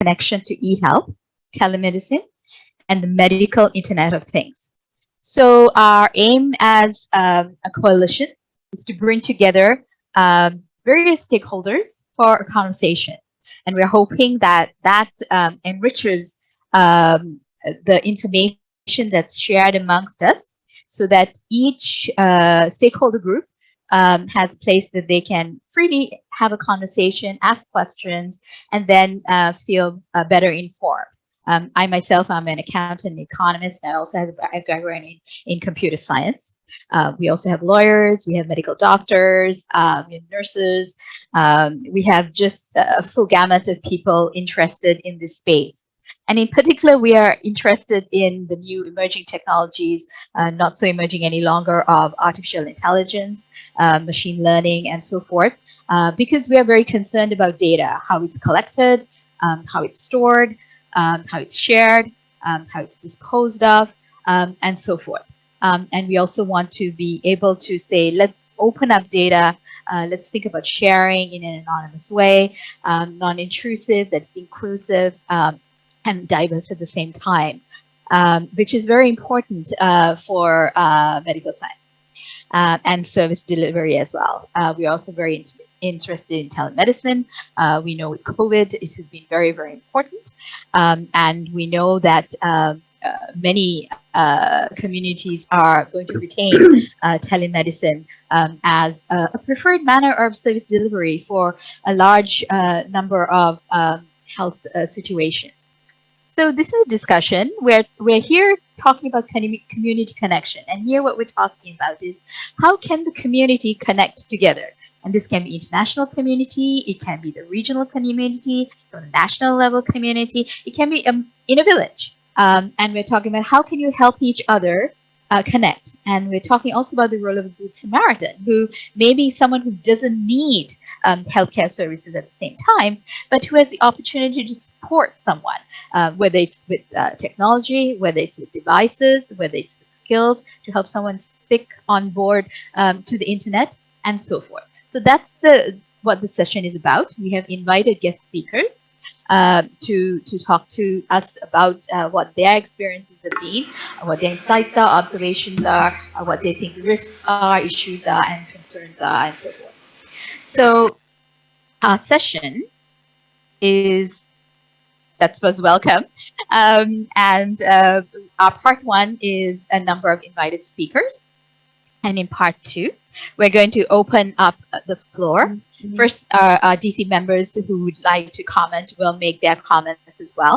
connection to e-health, telemedicine, and the medical Internet of Things. So our aim as um, a coalition is to bring together um, various stakeholders for a conversation. And we're hoping that that um, enriches um, the information that's shared amongst us so that each uh, stakeholder group um, has place that they can freely have a conversation, ask questions, and then uh, feel uh, better informed. Um, I myself, I'm an accountant and economist. and I also have a background in, in computer science. Uh, we also have lawyers, we have medical doctors, um, nurses. Um, we have just a full gamut of people interested in this space. And in particular, we are interested in the new emerging technologies, uh, not so emerging any longer, of artificial intelligence, uh, machine learning, and so forth, uh, because we are very concerned about data, how it's collected, um, how it's stored, um, how it's shared, um, how it's disposed of, um, and so forth. Um, and we also want to be able to say, let's open up data. Uh, let's think about sharing in an anonymous way, um, non-intrusive, that's inclusive, um, and diverse at the same time, um, which is very important uh, for uh, medical science uh, and service delivery as well. Uh, we're also very in interested in telemedicine. Uh, we know with COVID, it has been very, very important. Um, and we know that um, uh, many uh, communities are going to retain uh, telemedicine um, as a, preferred manner of service delivery for a large number of um, health situations. So this is a discussion where we're here talking about community connection. And here what we're talking about is how can the community connect together? And this can be international community, it can be the regional community, the national level community, it can be um, in a village. Um, and we're talking about how can you help each other uh, connect. And we're talking also about the role of a good Samaritan, who may be someone who doesn't need um, healthcare services at the same time, but who has the opportunity to support someone, uh, whether it's with uh, technology, whether it's with devices, whether it's with skills, to help someone stick on board um, to the internet, and so forth. So that's the what the session is about. We have invited guest speakers uh, to to talk to us about uh, what their experiences have been, what their insights are, observations are, uh, what they think risks are, issues are, and concerns are, and so forth. So our session is that's was welcome. Um, and uh, our part one is a number of invited speakers. And in part two, we're going to open up the floor. Mm -hmm. First, our, our, DC members who would like to comment will make their comments as well.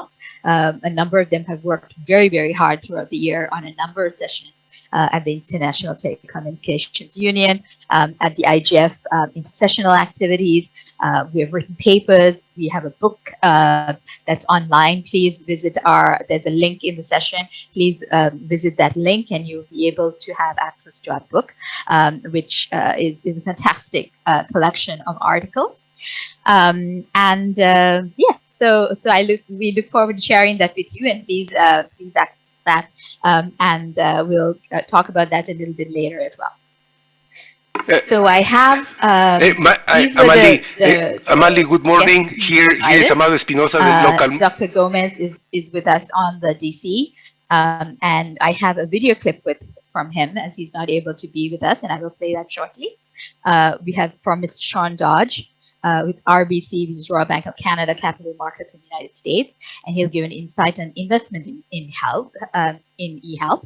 Um, a number of them have worked very, very hard throughout the year on a number of sessions uh, at the International Telecommunications Union, um, at the IGF um, intersessional activities. Uh, we have written papers. We have a book uh, that's online. Please visit our, there's a link in the session. Please um, visit that link and you'll be able to have access to our book, um, which uh, is, is a fantastic uh, collection of articles. Um, and uh, yes, so so I look we look forward to sharing that with you and please uh, please access that. Um, and uh, we'll uh, talk about that a little bit later as well. So I have. Um, hey, ma I, Amali, the, the, hey, Amali, good morning. Here, here is Amado Espinosa, the local. Dr. Gomez is is with us on the DC, um, and I have a video clip with from him as he's not able to be with us, and I will play that shortly. Uh, we have from Mr. Sean Dodge, uh, with RBC, which is Royal Bank of Canada, Capital Markets in the United States, and he'll give an insight on investment in, in health, um, in e-health.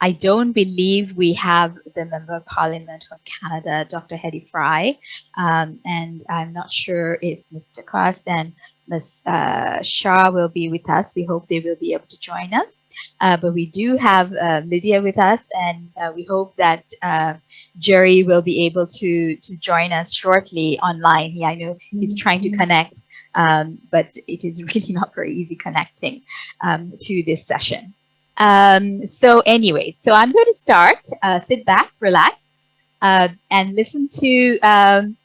I don't believe we have the Member of Parliament from Canada, Dr. Hedy Fry, um, and I'm not sure if Mr. And Ms. Uh, Shah will be with us. We hope they will be able to join us. Uh, but we do have uh, Lydia with us, and uh, we hope that uh, Jerry will be able to to join us shortly online. He, I know he's trying to mm-hmm. connect, um, but it is really not very easy connecting um, to this session. Um, so anyway, so I'm going to start. Uh, sit back, relax, uh, and listen to um,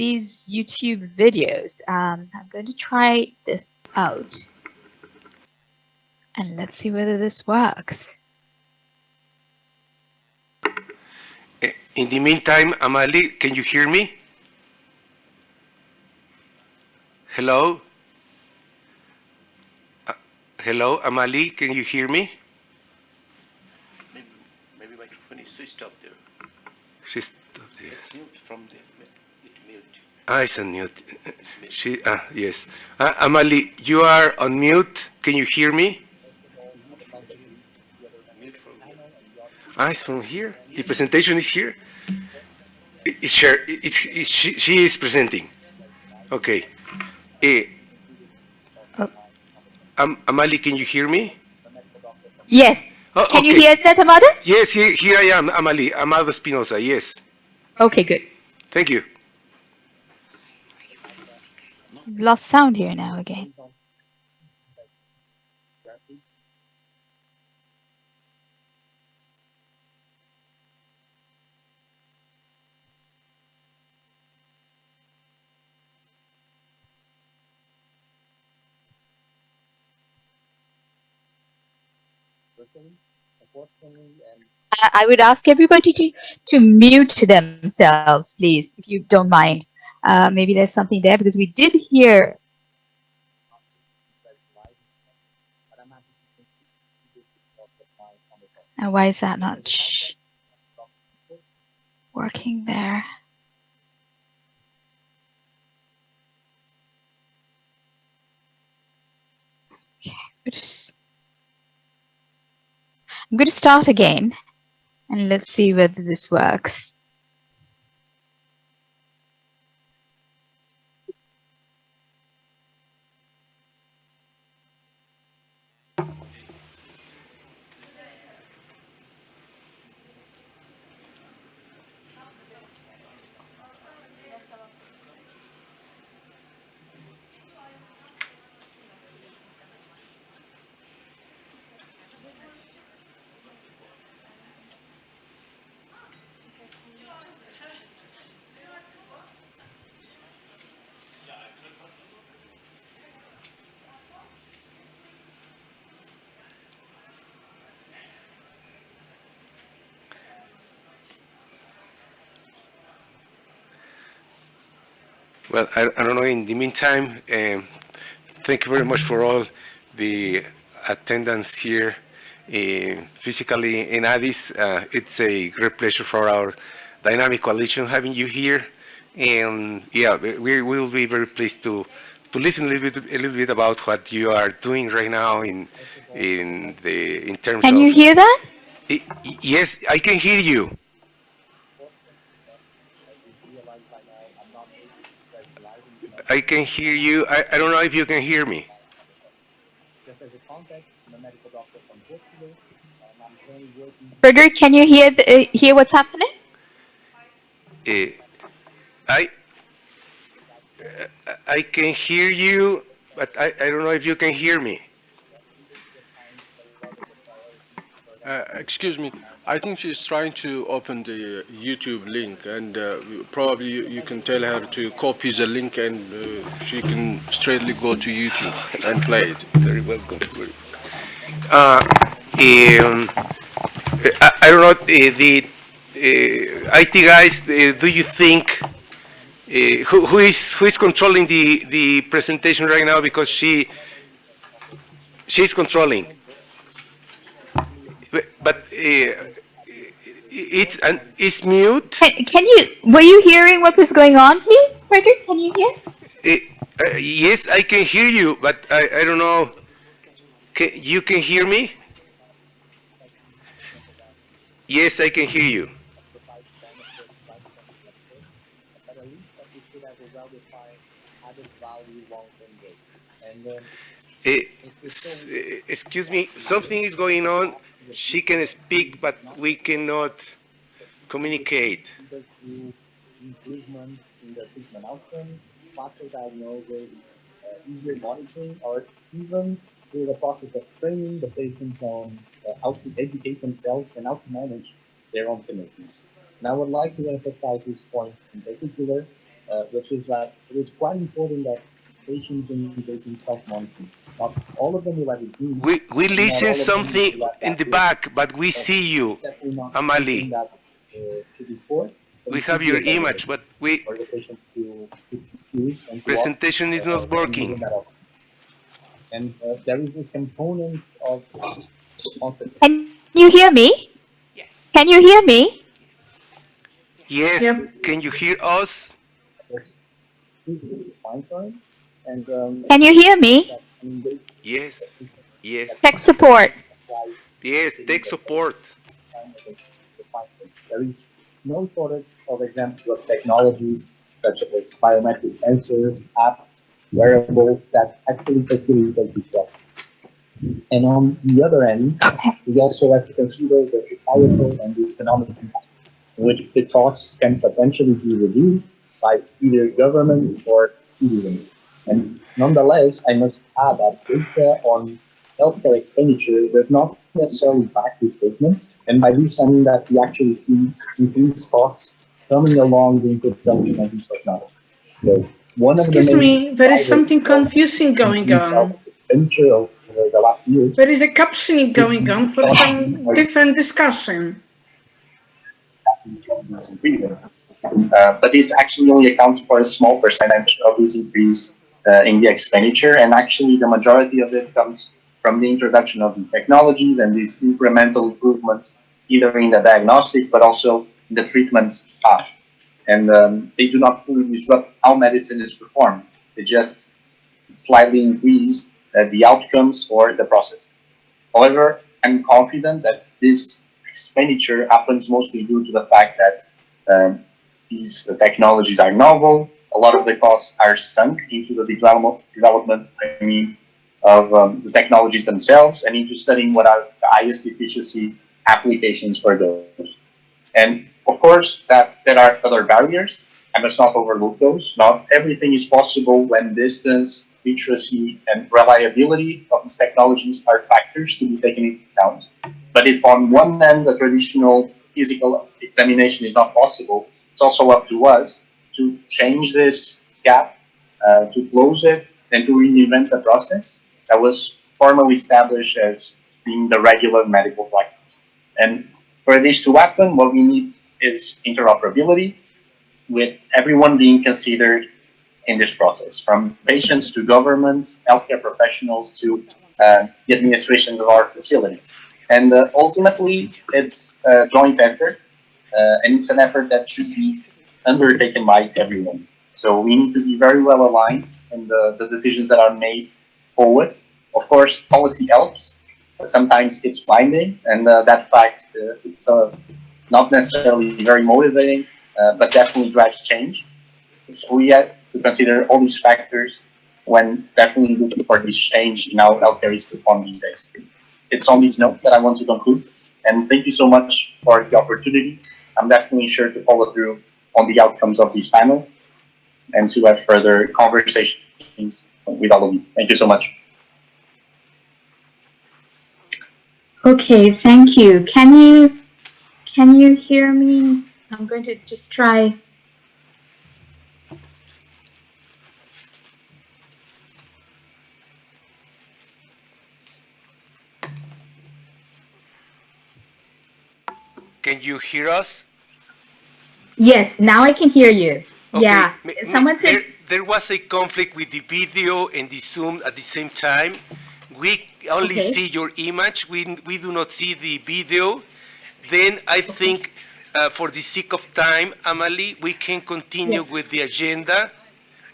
these YouTube videos. Um, I'm going to try this out. And let's see whether this works. In the meantime, Amali, can you hear me? Hello? Hello, Amali, can you hear me? Maybe, maybe microphone is switched off there. She's, It's mute from the, it mute. ah, it's on mute. She, ah, yes. Ah, Amali, you are on mute. Can you hear me? Mute from here. Ah, it's from here. The presentation is here. I- It's share. It's, it's, she, she is presenting. Okay. Eh, Oh. Am, Amali, can you hear me? Yes. Oh, Can you okay. hear that, Amado? Yes, here, here I am, Amali, Amado Espinosa. Yes. Okay, good. Thank you. Lost sound here now again. I would ask everybody to, to mute themselves, please, if you don't mind. Uh, maybe there's something there because we did hear. and why is that not working there? I'm going to start again and let's see whether this works. Well, I, I don't know. In the meantime, um, thank you very much for all the attendance here uh, physically in Addis. Uh, it's a great pleasure for our dynamic coalition having you here. And yeah, we we will be very pleased to to listen a little bit a little bit about what you are doing right now in in the in terms Can of. you hear that? I- I- yes, I can hear you. I can hear you. I, I don't know if you can hear me. Just as a context, I'm a medical doctor from Portugal, and I'm currently working Frederick, can you hear the, uh, hear what's happening? Eh, I uh, I can hear you, but I, I don't know if you can hear me. Uh, excuse me. I think she's trying to open the YouTube link, and uh, probably you, you can tell her to copy the link, and uh, she can straightly go to YouTube and play it. Very welcome. Uh, um, I, I don't know, the uh, IT guys, uh, do you think, uh, who, who is, who is controlling the, the presentation right now? Because she, she's controlling. But, uh, it's, an it's mute. Can, can you, were you hearing what was going on, please? Frederick, can you hear? Uh, yes, I can hear you, but I, I don't know. Can, you can hear me? Yes, I can hear you. but at least that we should have a well-defined added value long-term gain. And then s- excuse me, something is going on. She can speak, but we cannot communicate. improvement in the treatment outcomes, faster diagnosis, easier monitoring, or even through the process of training the patients on how to educate themselves and how to manage their own commitments. And I would like to emphasize these points in particular, uh, which is that it is quite important that patients engage in self-monitoring. Not all of them will have it do. We, we Not listen of them something will in the that back, but we see you. It's definitely not Amali. that, uh, should be forced, but We have your image, but we, for the patient to, to choose and to opt, presentation is uh, not working. giving that option. And uh, there is this component of confidence. Can you hear me? Yes. Can you hear me? Yes, Yep. can you hear us? Yes. Fine, fine. And um, Can you hear me? That, I mean, they- Yes, yes, Tech support. yes, tech support. kind of the finding. There is no shortage of examples of technologies such as biometric sensors, apps, wearables that actually facilitate this process. And on the other end, we also have to consider the societal and the economic impact, in which the costs can potentially be reduced by either governments or citizens. And nonetheless, I must add that data on healthcare expenditure does not necessarily back this statement. And by this, I mean that we actually see increased costs coming along the introduction of these technologies. So one of Excuse the me, there is something confusing going on. Expenditure over the last years There is a captioning going on for some different discussion. Uh, but this actually only accounts for a small percentage of this increase uh, in the expenditure, and actually the majority of it comes from the introduction of the technologies and these incremental improvements, either in the diagnostic but also in the treatment path. And um, they do not fully disrupt how medicine is performed; they just slightly increase uh, the outcomes or the processes. However, I'm confident that this expenditure happens mostly due to the fact that um, these technologies are novel. A lot of the costs are sunk into the development, I mean, of um, the technologies themselves and into studying what are the highest efficiency applications for those. And of course, that there are other barriers. I must not overlook those. Not everything is possible when distance, literacy, and reliability of these technologies are factors to be taken into account. But if on one end the traditional physical examination is not possible, it's also up to us to change this gap, uh, to close it, and to reinvent the process that was formally established as being the regular medical practice. And for this to happen, what we need is interoperability with everyone being considered in this process, from patients to governments, healthcare professionals to uh, the administration of our facilities. And uh, ultimately, it's a joint effort, uh, and it's an effort that should be undertaken by everyone. So we need to be very well aligned in the, the decisions that are made forward. Of course, policy helps. But sometimes it's binding, and uh, that fact uh, it's uh, not necessarily very motivating, uh, but definitely drives change. So we have to consider all these factors when definitely looking for this change in how healthcare is performed these days. It's on this note that I want to conclude, and thank you so much for the opportunity. I'm definitely sure to follow through on the outcomes of this panel and to have further conversations with all of you. Thank you so much. Okay, thank you. Can you can you hear me? I'm going to just try. Can you hear us? Yes, now I can hear you. Okay, Yeah. m- Someone said there, there was a conflict with the video and the Zoom at the same time. We only Okay. see your image. We, we do not see the video. Then I think, uh, for the sake of time, Amali, we can continue Yeah. with the agenda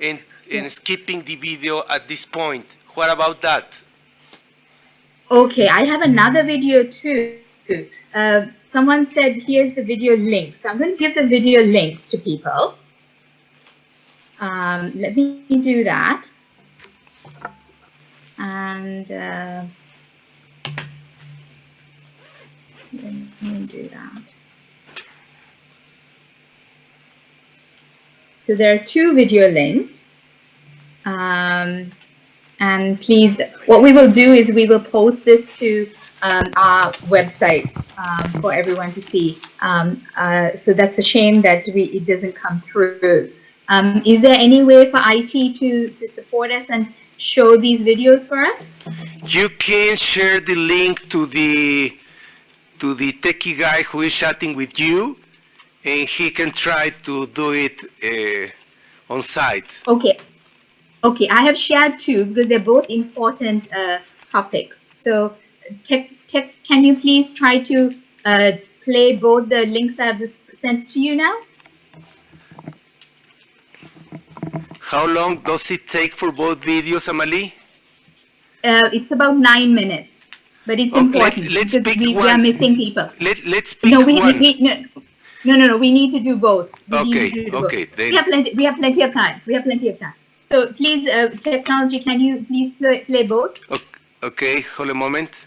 and, and skipping the video at this point. What about that? Okay, I have another video too. Uh, someone said here's the video link. So I'm going to give the video links to people. Um, let me do that. And uh, let me do that. So there are two video links. Um, and please, what we will do is we will post this to um, our website um, for everyone to see. Um, uh, so that's a shame that we, it doesn't come through. Um, is there any way for IT to, to support us and show these videos for us? You can share the link to the to the techie guy who is chatting with you, and he can try to do it uh, on site. Okay. Okay, I have shared two because they're both important uh, topics. So, tech, tech, can you please try to uh, play both the links I've sent to you now? How long does it take for both videos, Amali? Uh, it's about nine minutes, but it's Okay, let- important let's pick we, we are missing people. Let, let's pick No, we, one. we no, no, no, no, we need to do both. We Okay, do both. okay, then- We have plenty, we have plenty of time. We have plenty of time. So please, uh, technology, can you please play, play both? O- Okay, hold a moment.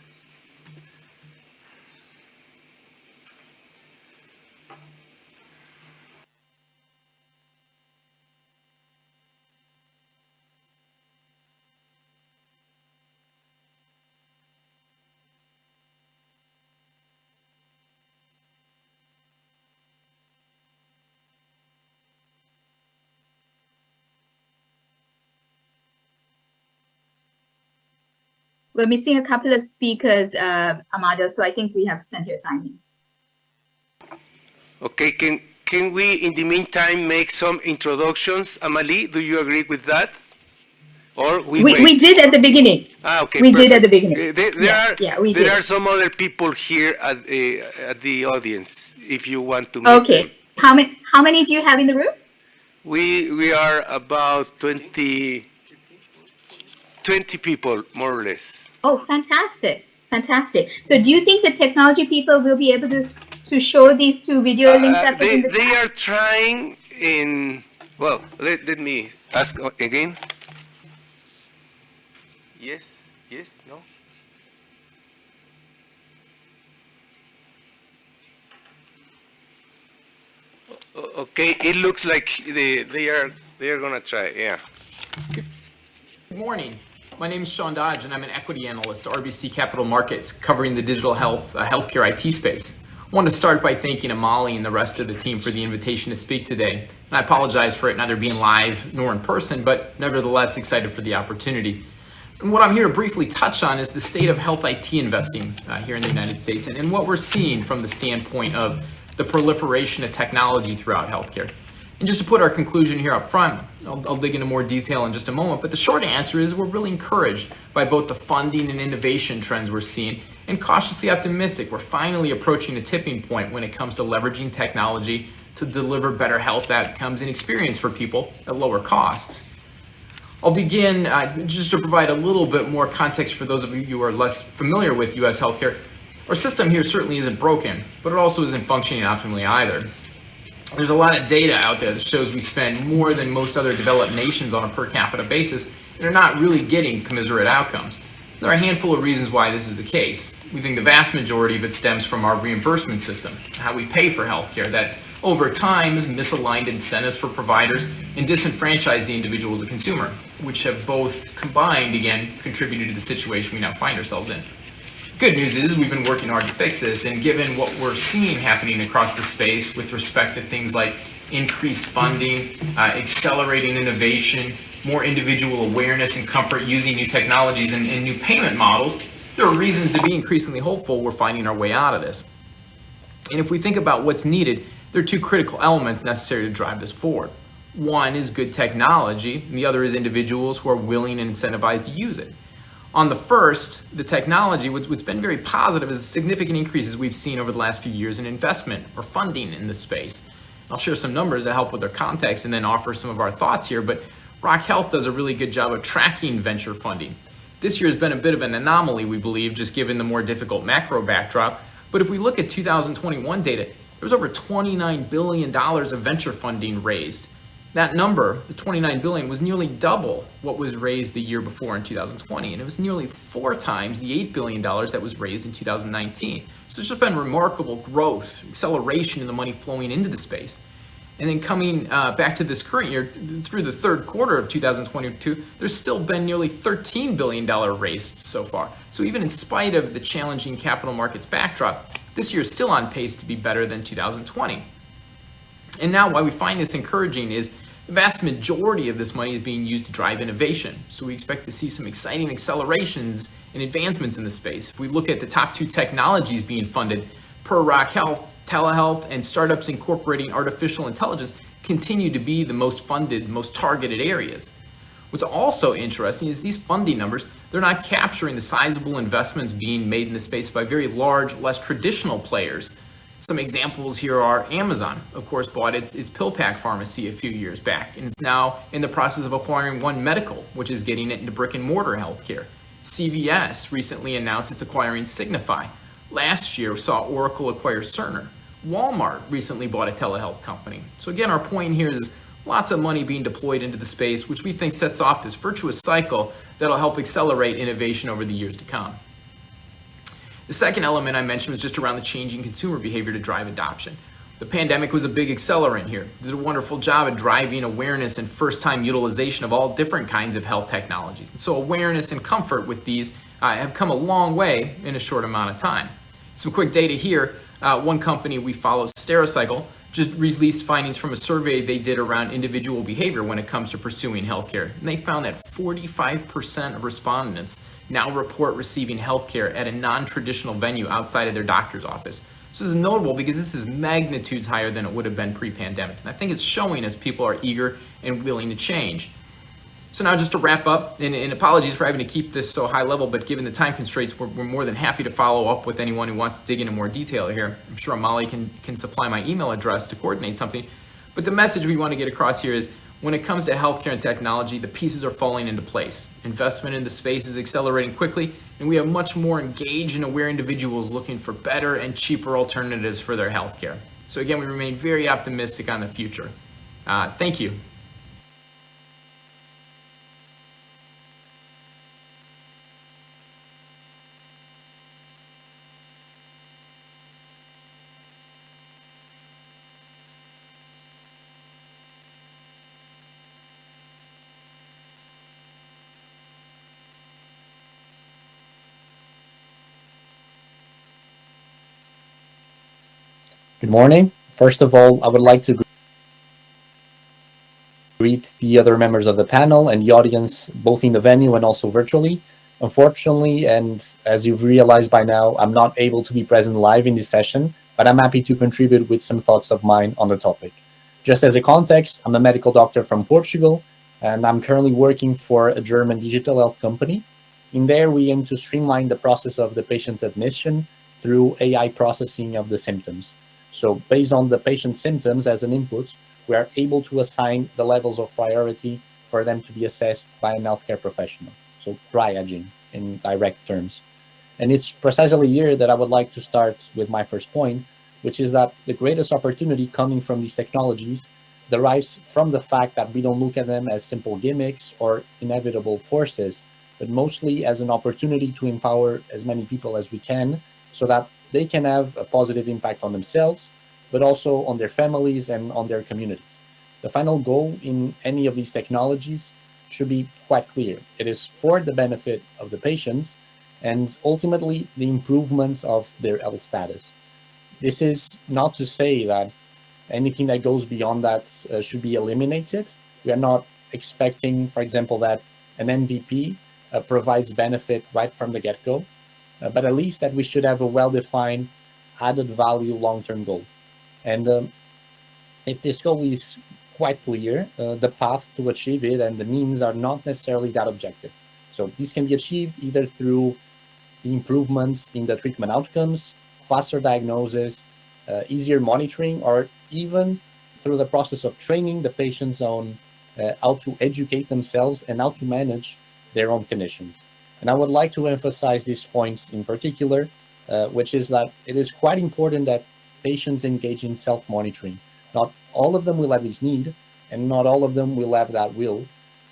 We're missing a couple of speakers, uh, Amado, so I think we have plenty of time. Okay, can, can we in the meantime make some introductions? Amali, do you agree with that? Or we We, we did at the beginning. Ah, okay, we did at the beginning. Uh, There, there Yeah, are, yeah, we there did. are some other people here at, uh, at the audience, if you want to Okay. them. How many, how many do you have in the room? We, we are about 20, 20 people, more or less. Oh, fantastic. Fantastic. So do you think the technology people will be able to, to show these two video links Uh, they, the they are trying in, well, let, let me ask again. Yes, yes, no? Okay, it looks like they, they are, they are gonna try, yeah. Good morning. My name is Sean Dodge, and I'm an equity analyst at RBC Capital Markets covering the digital health, uh, healthcare IT space. I want to start by thanking Amali and the rest of the team for the invitation to speak today. And I apologize for it neither being live nor in person, but nevertheless excited for the opportunity. And what I'm here to briefly touch on is the state of health IT investing uh, here in the United States and, and what we're seeing from the standpoint of the proliferation of technology throughout healthcare. And just to put our conclusion here up front, I'll, I'll dig into more detail in just a moment, but the short answer is we're really encouraged by both the funding and innovation trends we're seeing and cautiously optimistic. We're finally approaching a tipping point when it comes to leveraging technology to deliver better health outcomes and experience for people at lower costs. I'll begin uh, just to provide a little bit more context for those of you who are less familiar with US healthcare. Our system here certainly isn't broken, but it also isn't functioning optimally either. There's a lot of data out there that shows we spend more than most other developed nations on a per capita basis and are not really getting commiserate outcomes. There are a handful of reasons why this is the case. We think the vast majority of it stems from our reimbursement system, how we pay for healthcare, that over time has misaligned incentives for providers and disenfranchised the individual as a consumer, which have both combined, again, contributed to the situation we now find ourselves in. Good news is we've been working hard to fix this, and given what we're seeing happening across the space with respect to things like increased funding, uh, accelerating innovation, more individual awareness and comfort using new technologies and, and new payment models, there are reasons to be increasingly hopeful we're finding our way out of this. And if we think about what's needed, there are two critical elements necessary to drive this forward. One is good technology, and the other is individuals who are willing and incentivized to use it. On the first, the technology, what's been very positive is the significant increases we've seen over the last few years in investment or funding in this space. I'll share some numbers to help with their context and then offer some of our thoughts here, but Rock Health does a really good job of tracking venture funding. This year has been a bit of an anomaly, we believe, just given the more difficult macro backdrop. But if we look at 2021 data, there was over $29 billion of venture funding raised. That number, the 29 billion, was nearly double what was raised the year before in 2020, and it was nearly four times the 8 billion dollars that was raised in 2019. So there's just been remarkable growth, acceleration in the money flowing into the space. And then coming uh, back to this current year, through the third quarter of 2022, there's still been nearly $13 billion raised so far. So even in spite of the challenging capital markets backdrop, this year is still on pace to be better than 2020. And now why we find this encouraging is the vast majority of this money is being used to drive innovation. So we expect to see some exciting accelerations and advancements in the space. If we look at the top two technologies being funded per Rock Health, telehealth, and startups incorporating artificial intelligence continue to be the most funded, most targeted areas. What's also interesting is these funding numbers, they're not capturing the sizable investments being made in the space by very large, less traditional players. Some examples here are Amazon, of course, bought its, its PillPack pharmacy a few years back, and it's now in the process of acquiring One Medical, which is getting it into brick and mortar healthcare. CVS recently announced it's acquiring Signify. Last year saw Oracle acquire Cerner. Walmart recently bought a telehealth company. So again, our point here is lots of money being deployed into the space, which we think sets off this virtuous cycle that'll help accelerate innovation over the years to come. The second element I mentioned was just around the changing consumer behavior to drive adoption. The pandemic was a big accelerant here. Did a wonderful job at driving awareness and first-time utilization of all different kinds of health technologies. And so awareness and comfort with these uh, have come a long way in a short amount of time. Some quick data here. Uh, one company we follow, Stericycle, just released findings from a survey they did around individual behavior when it comes to pursuing healthcare. And they found that 45% of respondents now report receiving healthcare at a non-traditional venue outside of their doctor's office. So this is notable because this is magnitudes higher than it would have been pre-pandemic. And I think it's showing as people are eager and willing to change. So now just to wrap up, and, and, apologies for having to keep this so high level, but given the time constraints, we're, we're, more than happy to follow up with anyone who wants to dig into more detail here. I'm sure Molly can, can supply my email address to coordinate something. But the message we want to get across here is when it comes to healthcare and technology, the pieces are falling into place. Investment in the space is accelerating quickly, and we have much more engaged and aware individuals looking for better and cheaper alternatives for their healthcare. So again, we remain very optimistic on the future. Uh, thank you. Good morning. First of all, I would like to greet the other members of the panel and the audience, both in the venue and also virtually. Unfortunately, and as you've realized by now, I'm not able to be present live in this session, but I'm happy to contribute with some thoughts of mine on the topic. Just as a context, I'm a medical doctor from Portugal, and I'm currently working for a German digital health company. In there, we aim to streamline the process of the patient's admission through AI processing of the symptoms. So based on the patient's symptoms as an input, we are able to assign the levels of priority for them to be assessed by a healthcare professional. So triaging in direct terms. And it's precisely here that I would like to start with my first point, which is that the greatest opportunity coming from these technologies derives from the fact that we don't look at them as simple gimmicks or inevitable forces, but mostly as an opportunity to empower as many people as we can so that they can have a positive impact on themselves, but also on their families and on their communities. The final goal in any of these technologies should be quite clear. It is for the benefit of the patients and ultimately the improvements of their health status. This is not to say that anything that goes beyond that uh, should be eliminated. We are not expecting, for example, that an MVP uh, provides benefit right from the get-go uh, but at least that we should have a well-defined added value long-term goal. And um, if this goal is quite clear, uh, the path to achieve it and the means are not necessarily that objective. So this can be achieved either through the improvements in the treatment outcomes, faster diagnosis, uh, easier monitoring, or even through the process of training the patients on uh, how to educate themselves and how to manage their own conditions. And I would like to emphasize these points in particular, uh, which is that it is quite important that patients engage in self-monitoring. Not all of them will have this need, and not all of them will have that will,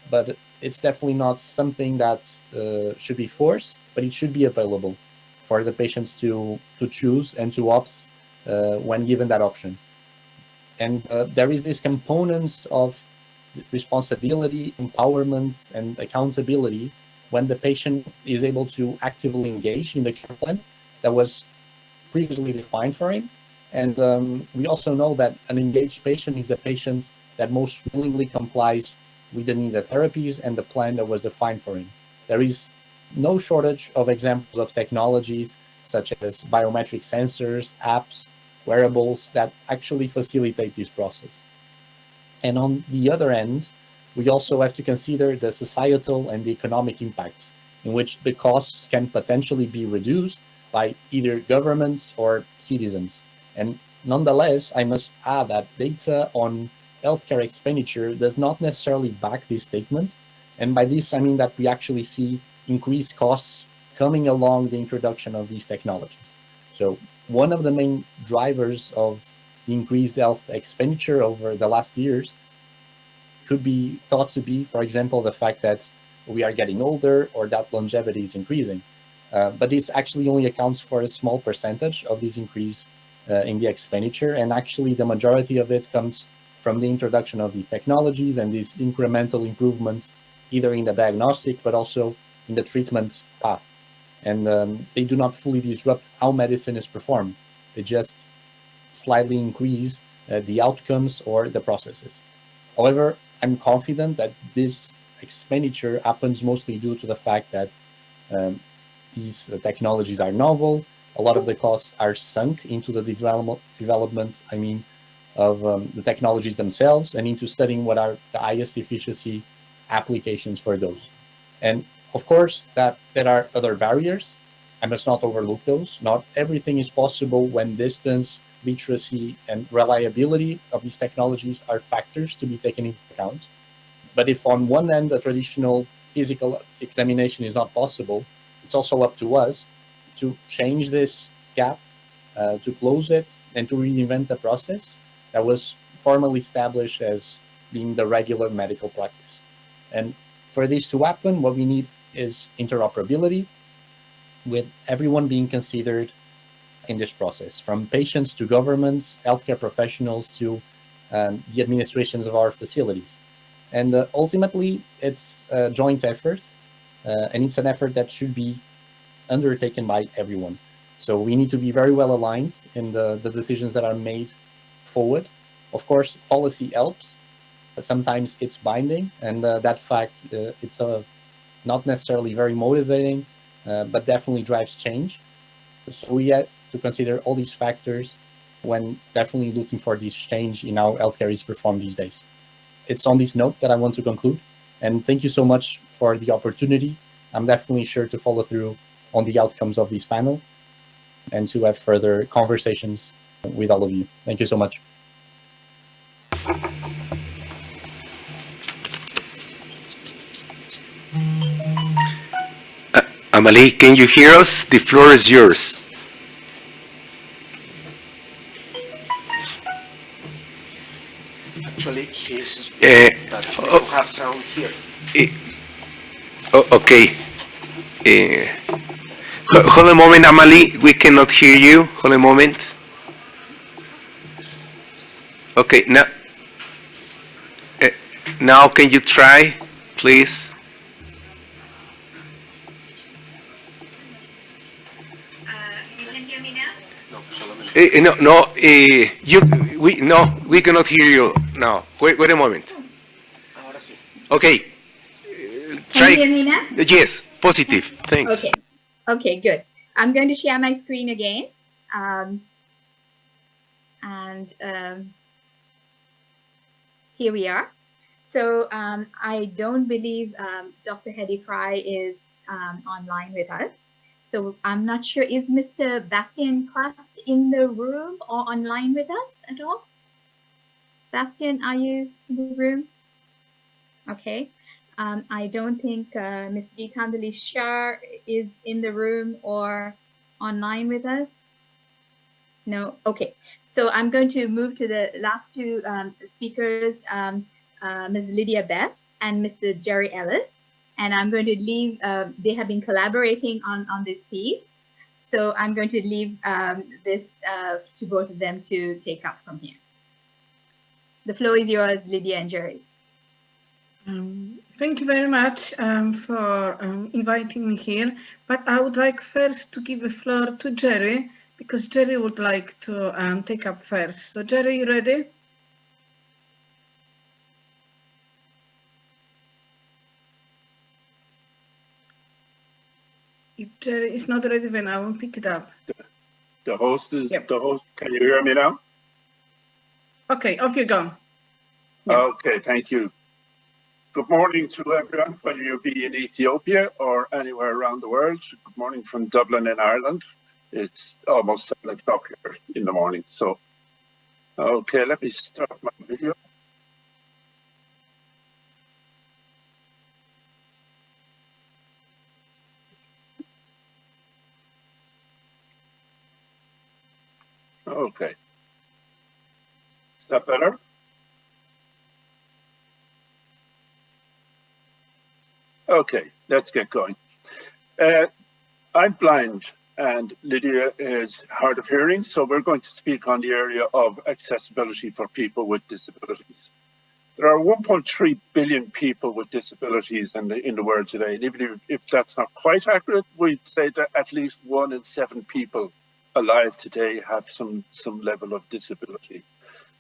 but it's definitely not something that uh, should be forced, but it should be available for the patients to, to choose and to opt uh, when given that option. And uh, there is this components of responsibility, empowerment, and accountability when the patient is able to actively engage in the care plan that was previously defined for him. And um, we also know that an engaged patient is a patient that most willingly complies with the needed therapies and the plan that was defined for him. There is no shortage of examples of technologies such as biometric sensors, apps, wearables that actually facilitate this process. And on the other end, we also have to consider the societal and the economic impacts in which the costs can potentially be reduced by either governments or citizens. And nonetheless, I must add that data on healthcare expenditure does not necessarily back these statements. And by this, I mean that we actually see increased costs coming along the introduction of these technologies. So one of the main drivers of increased health expenditure over the last years could be thought to be, for example, the fact that we are getting older or that longevity is increasing. Uh, but this actually only accounts for a small percentage of this increase uh, in the expenditure. And actually the majority of it comes from the introduction of these technologies and these incremental improvements, either in the diagnostic, but also in the treatment path. And um, they do not fully disrupt how medicine is performed. They just slightly increase uh, the outcomes or the processes. However, I'm confident that this expenditure happens mostly due to the fact that um, these uh, technologies are novel. A lot of the costs are sunk into the development, development I mean, of um, the technologies themselves and into studying what are the highest efficiency applications for those. And of course, that there are other barriers. I must not overlook those. Not everything is possible when distance, literacy, and reliability of these technologies are factors to be taken into account. But if on one end, a traditional physical examination is not possible, it's also up to us to change this gap, uh, to close it, and to reinvent the process that was formally established as being the regular medical practice. And for this to happen, what we need is interoperability with everyone being considered in this process, from patients to governments, healthcare professionals to um, the administrations of our facilities. And uh, ultimately, it's a joint effort, uh, and it's an effort that should be undertaken by everyone. So we need to be very well aligned in the, the decisions that are made forward. Of course, policy helps. Sometimes it's binding, and uh, that fact, uh, it's a not necessarily very motivating, uh, but definitely drives change. So we to consider all these factors when definitely looking for this change in how healthcare is performed these days. It's on this note that I want to conclude. And thank you so much for the opportunity. I'm definitely sure to follow through on the outcomes of this panel and to have further conversations with all of you. Thank you so much. Uh, Amali, can you hear us? The floor is yours. Actually, he's Eh, but we oh. have sound here. Oh, okay. Eh, hold a moment, Amali. We cannot hear you. Hold a moment. Okay, now. eh, now, can you try, please? Solamente. Eh, eh, no, no. eh, you, we, no, we cannot hear you now. Wait, wait a moment. Ahora sí. Okay. eh, Can you hear try. me now? Yes, positive. Thanks. Okay. Okay, good. I'm going to share my screen again. Um, and um, here we are. So um, I don't believe um, Dr. Hedy Fry is um, online with us. So I'm not sure, is Mr. Bastiaan Quast in the room or online with us at all? Bastiaan, are you in the room? Okay. Um, I don't think uh, Ms. Gitanjali Shah is in the room or online with us. No, okay. So I'm going to move to the last two um, speakers, um, uh, Ms. Lydia Best and Mr. Jerry Ellis. And I'm going to leave, uh, they have been collaborating on, on this piece. So I'm going to leave um, this uh, to both of them to take up from here. The floor is yours, Lydia and Jerry. Um, thank you very much um, for um, inviting me here. But I would like first to give the floor to Jerry because Jerry would like to um, take up first. So Jerry, you ready? Is not ready, then I will pick it up. The host is, Yep. the host, can you hear me now? Okay, off you go. Yeah. Okay, thank you. Good morning to everyone, whether you be in Ethiopia or anywhere around the world. Good morning from Dublin in Ireland. It's almost seven o'clock here in the morning. So, okay, let me start my video. Okay. Is that better? Okay, let's get going. Uh, I'm blind and Lydia is hard of hearing, so we're going to speak on the area of accessibility for people with disabilities. There are 1.3 billion people with disabilities in the, in the world today, and even if, if that's not quite accurate, we'd say that at least one in seven people alive today have some, some level of disability.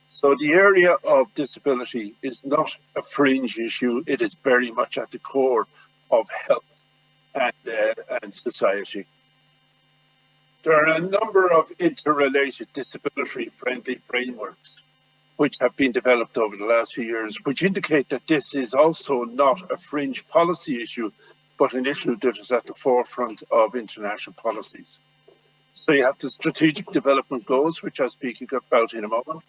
So the area of disability is not a fringe issue, it is very much at the core of health and, uh, and society. There are a number of interrelated disability-friendly frameworks which have been developed over the last few years, which indicate that this is also not a fringe policy issue, but an issue that is at the forefront of international policies. So you have the strategic development goals, which I'll speak about in a moment,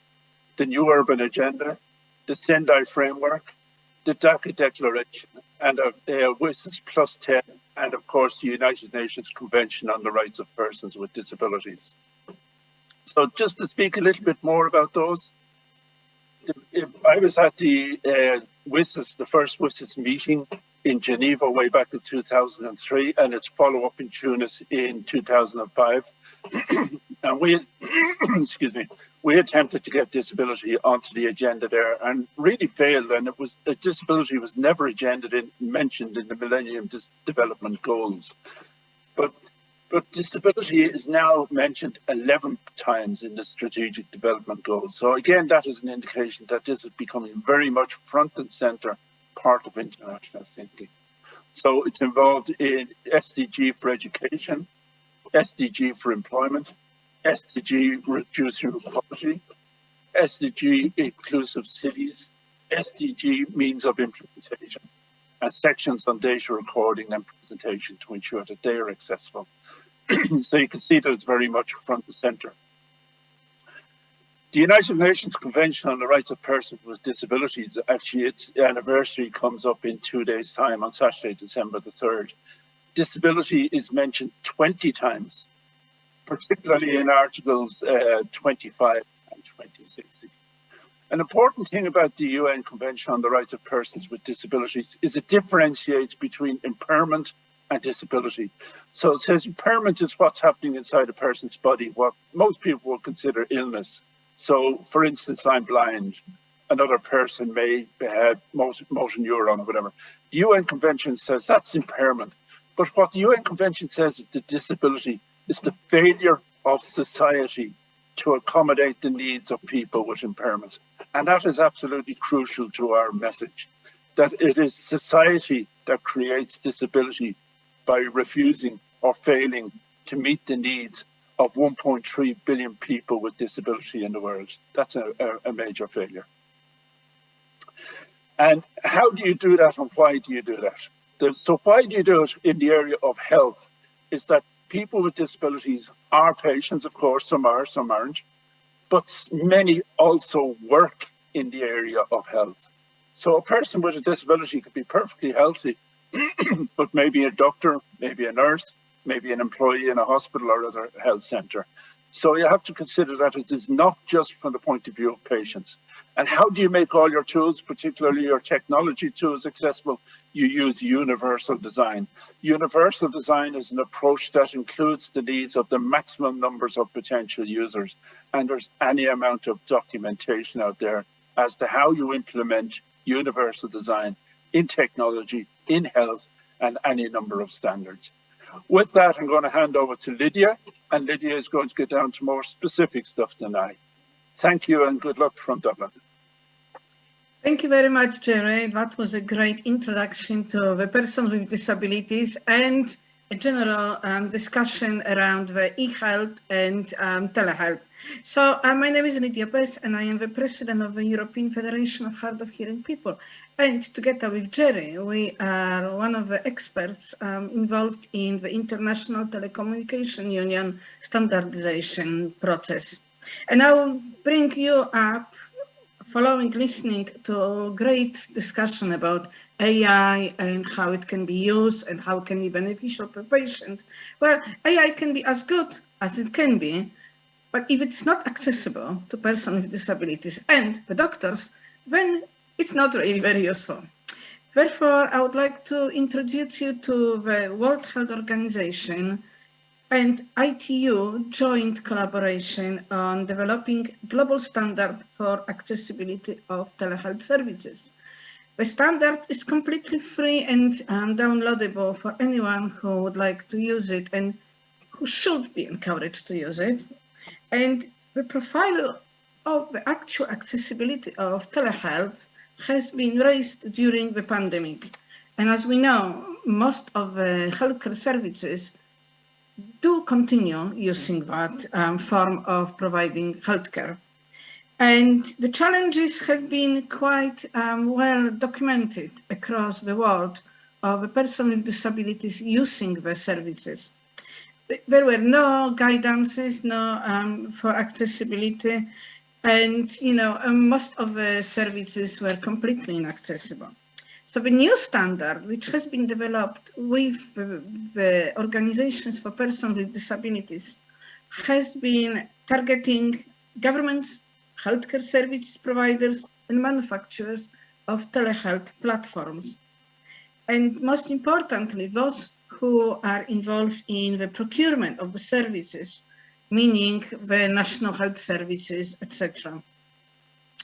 the new urban agenda, the Sendai framework, the Dhaka Declaration, and of uh, WSIS Plus 10, and of course the United Nations Convention on the Rights of Persons with Disabilities. So just to speak a little bit more about those, I was at the uh, WSIS, the first WSIS meeting in Geneva way back in 2003 and its follow-up in Tunis in 2005. and we, excuse me, we attempted to get disability onto the agenda there and really failed. And it was disability was never agendaed in, mentioned in the Millennium Development Goals. But but disability is now mentioned 11 times in the Strategic Development Goals. So again, that is an indication that this is becoming very much front and center part of international thinking. So it's involved in SDG for education, SDG for employment, SDG reducing inequality, SDG inclusive cities, SDG means of implementation, and sections on data recording and presentation to ensure that they are accessible. so you can see that it's very much front and center. The United Nations Convention on the Rights of Persons with Disabilities, actually its anniversary comes up in two days time on Saturday, December the 3rd. Disability is mentioned 20 times, particularly in Articles uh, 25 and 26. An important thing about the UN Convention on the Rights of Persons with Disabilities is it differentiates between impairment and disability. So it says impairment is what's happening inside a person's body, what most people would consider illness. So, for instance, I'm blind. Another person may have motor, motor neuron or whatever. The UN Convention says that's impairment. But what the UN Convention says is the disability is the failure of society to accommodate the needs of people with impairments. And that is absolutely crucial to our message, that it is society that creates disability by refusing or failing to meet the needs of 1.3 billion people with disability in the world. That's a, a, major failure. And how do you do that and why do you do that? The, so why do you do it in the area of health is that people with disabilities are patients, of course, some are, some aren't, but many also work in the area of health. So a person with a disability could be perfectly healthy, but maybe a doctor, maybe a nurse, maybe an employee in a hospital or other health centre. So you have to consider that it is not just from the point of view of patients. And how do you make all your tools, particularly your technology tools, accessible? You use universal design. Universal design is an approach that includes the needs of the maximum numbers of potential users. And there's any amount of documentation out there as to how you implement universal design in technology, in health, and any number of standards. With that, I'm going to hand over to Lydia, and Lydia is going to get down to more specific stuff than I. Thank you and good luck from Dublin. Thank you very much, Jerry. That was a great introduction to the person with disabilities and a general um, discussion around the e-health and um, telehealth. So uh, my name is Lydia Best and I am the president of the European Federation of Hard of Hearing People. And together with Jerry, we are one of the experts um, involved in the International Telecommunication Union standardization process. And I will bring you up following listening to a great discussion about AI and how it can be used and how it can be beneficial for patients. Well, AI can be as good as it can be, but if it's not accessible to persons with disabilities and the doctors, then it's not really very useful. Therefore, I would like to introduce you to the World Health Organization and ITU joint collaboration on developing global standard for accessibility of telehealth services. The standard is completely free and um, downloadable for anyone who would like to use it and who should be encouraged to use it. And the profile of the actual accessibility of telehealth has been raised during the pandemic. And as we know, most of the healthcare services do continue using that um, form of providing healthcare. And the challenges have been quite um, well documented across the world of a person with disabilities using the services. There were no guidances, no um, for accessibility, and you know um, most of the services were completely inaccessible. So the new standard, which has been developed with the, the organizations for persons with disabilities, has been targeting governments, healthcare service providers and manufacturers of telehealth platforms. And most importantly, those who are involved in the procurement of the services, meaning the national health services, etc.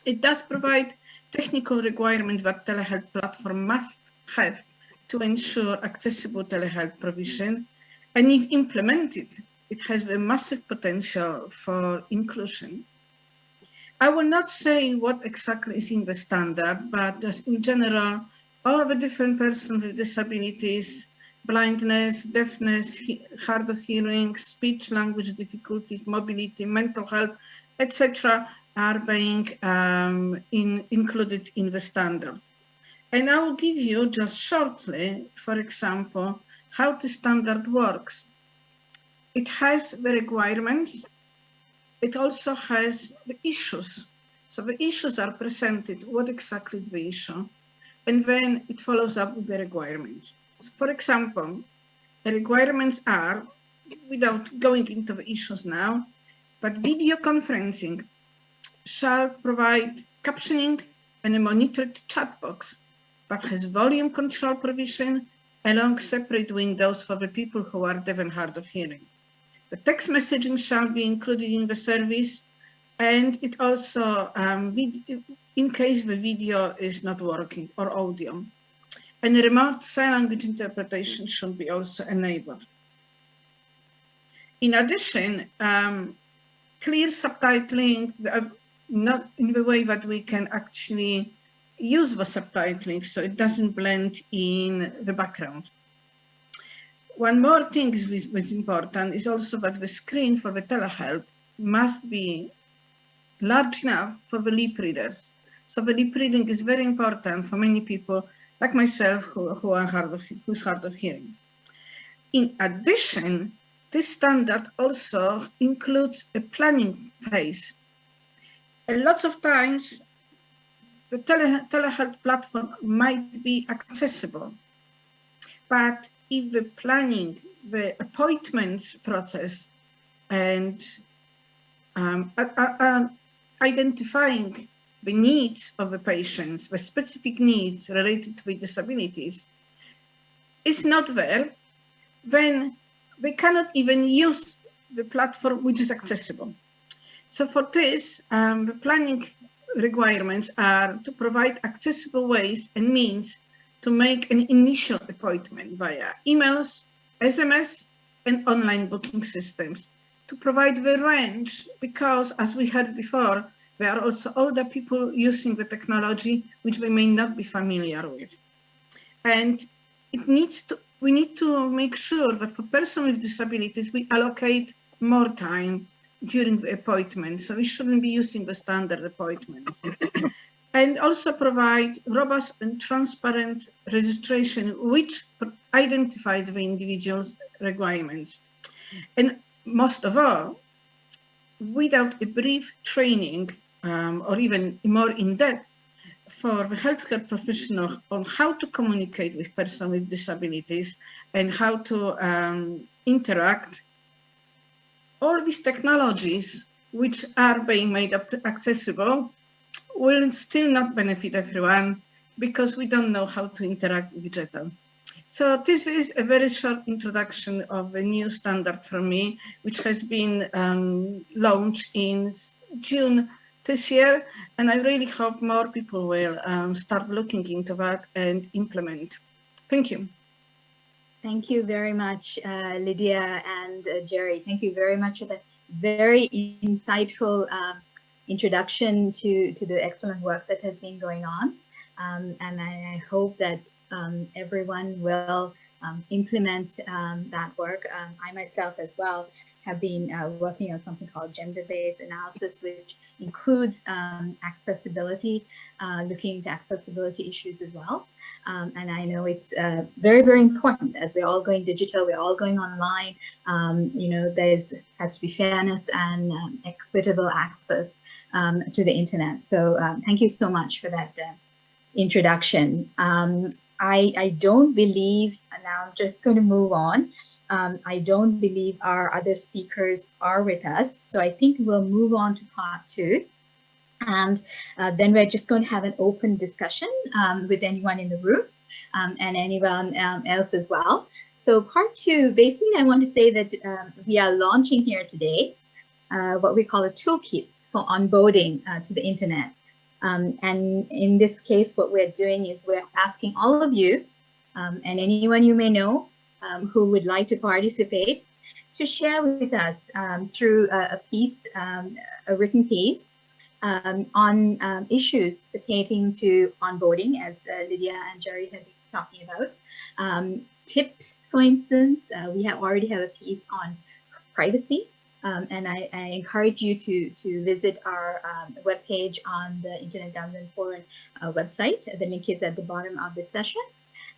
It does provide technical requirements that telehealth platform must have to ensure accessible telehealth provision, and if implemented, it has a massive potential for inclusion. I will not say what exactly is in the standard, but just in general, all of the different persons with disabilities, blindness, deafness, hard of hearing, speech language difficulties, mobility, mental health, etc. are being um, in, included in the standard. And I will give you just shortly, for example, how the standard works. It has the requirements it also has the issues. So the issues are presented, what exactly is the issue, and then it follows up with the requirements. So for example, the requirements are, without going into the issues now, but video conferencing shall provide captioning and a monitored chat box, but has volume control provision along separate windows for the people who are deaf and hard of hearing. The text messaging shall be included in the service and it also, um, in case the video is not working or audio. And remote sign language interpretation should be also enabled. In addition, um, clear subtitling, uh, not in the way that we can actually use the subtitling so it doesn't blend in the background. One more thing is, is important is also that the screen for the telehealth must be large enough for the lip readers. So the lip reading is very important for many people like myself who, who are hard of, who's hard of hearing. In addition, this standard also includes a planning phase. And lots of times the tele, telehealth platform might be accessible, but if the planning, the appointments process and um, uh, uh, identifying the needs of the patients, the specific needs related to the disabilities, is not there, then we cannot even use the platform which is accessible. So for this, um, the planning requirements are to provide accessible ways and means to make an initial appointment via emails, SMS, and online booking systems to provide the range because, as we heard before, there are also older people using the technology which they may not be familiar with. And it needs to, we need to make sure that for persons with disabilities, we allocate more time during the appointment. So we shouldn't be using the standard appointments. And also provide robust and transparent registration which identifies the individual's requirements. And most of all, without a brief training um, or even more in-depth for the healthcare professional on how to communicate with persons with disabilities and how to um, interact, all these technologies which are being made accessible will still not benefit everyone because we don't know how to interact with JETL. So this is a very short introduction of a new standard for me, which has been um, launched in June this year. And I really hope more people will um, start looking into that and implement. Thank you. Thank you very much, uh, Lydia and uh, Jerry. Thank you very much for that very insightful uh, introduction to, to the excellent work that has been going on. Um, and I, I, hope that um, everyone will um, implement um, that work. Um, I myself as well have been uh, working on something called gender-based analysis, which includes um, accessibility, uh, looking into accessibility issues as well. And I know it's uh, very, very important as we're all going digital, we're all going online. You know, there's has to be fairness and equitable access um, to the internet. So um, thank you so much for that uh, introduction. Um, I, I don't believe, now I'm just going to move on. Um, I don't believe our other speakers are with us. So I think we'll move on to part two. And uh, then we're just going to have an open discussion um, with anyone in the room um, and anyone else as well. So part two, basically, I want to say that we are launching here today what we call a toolkit for onboarding uh, to the internet. Um, and in this case, what we're doing is we're asking all of you um, and anyone you may know um, who would like to participate to share with us um, through a, a piece, um, a written piece, um, on issues pertaining to onboarding, as uh, Lydia and Jerry have been talking about. tips, for instance, uh, we have already have a piece on privacy um, and I, I, encourage you to, to visit our um, webpage on the Internet Governance Forum uh, website. The link is at the bottom of this session.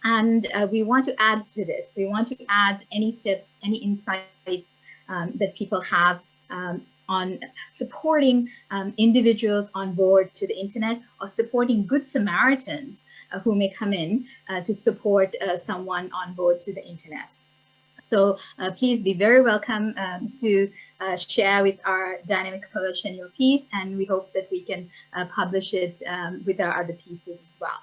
And uh, we want to add to this. We want to add any tips, any insights um, that people have um, on supporting um, individuals on board to the internet or supporting good Samaritans uh, who may come in uh, to support uh, someone on board to the internet. So uh, please be very welcome um, to uh, share with our dynamic coalition your piece, and we hope that we can uh, publish it um, with our other pieces as well.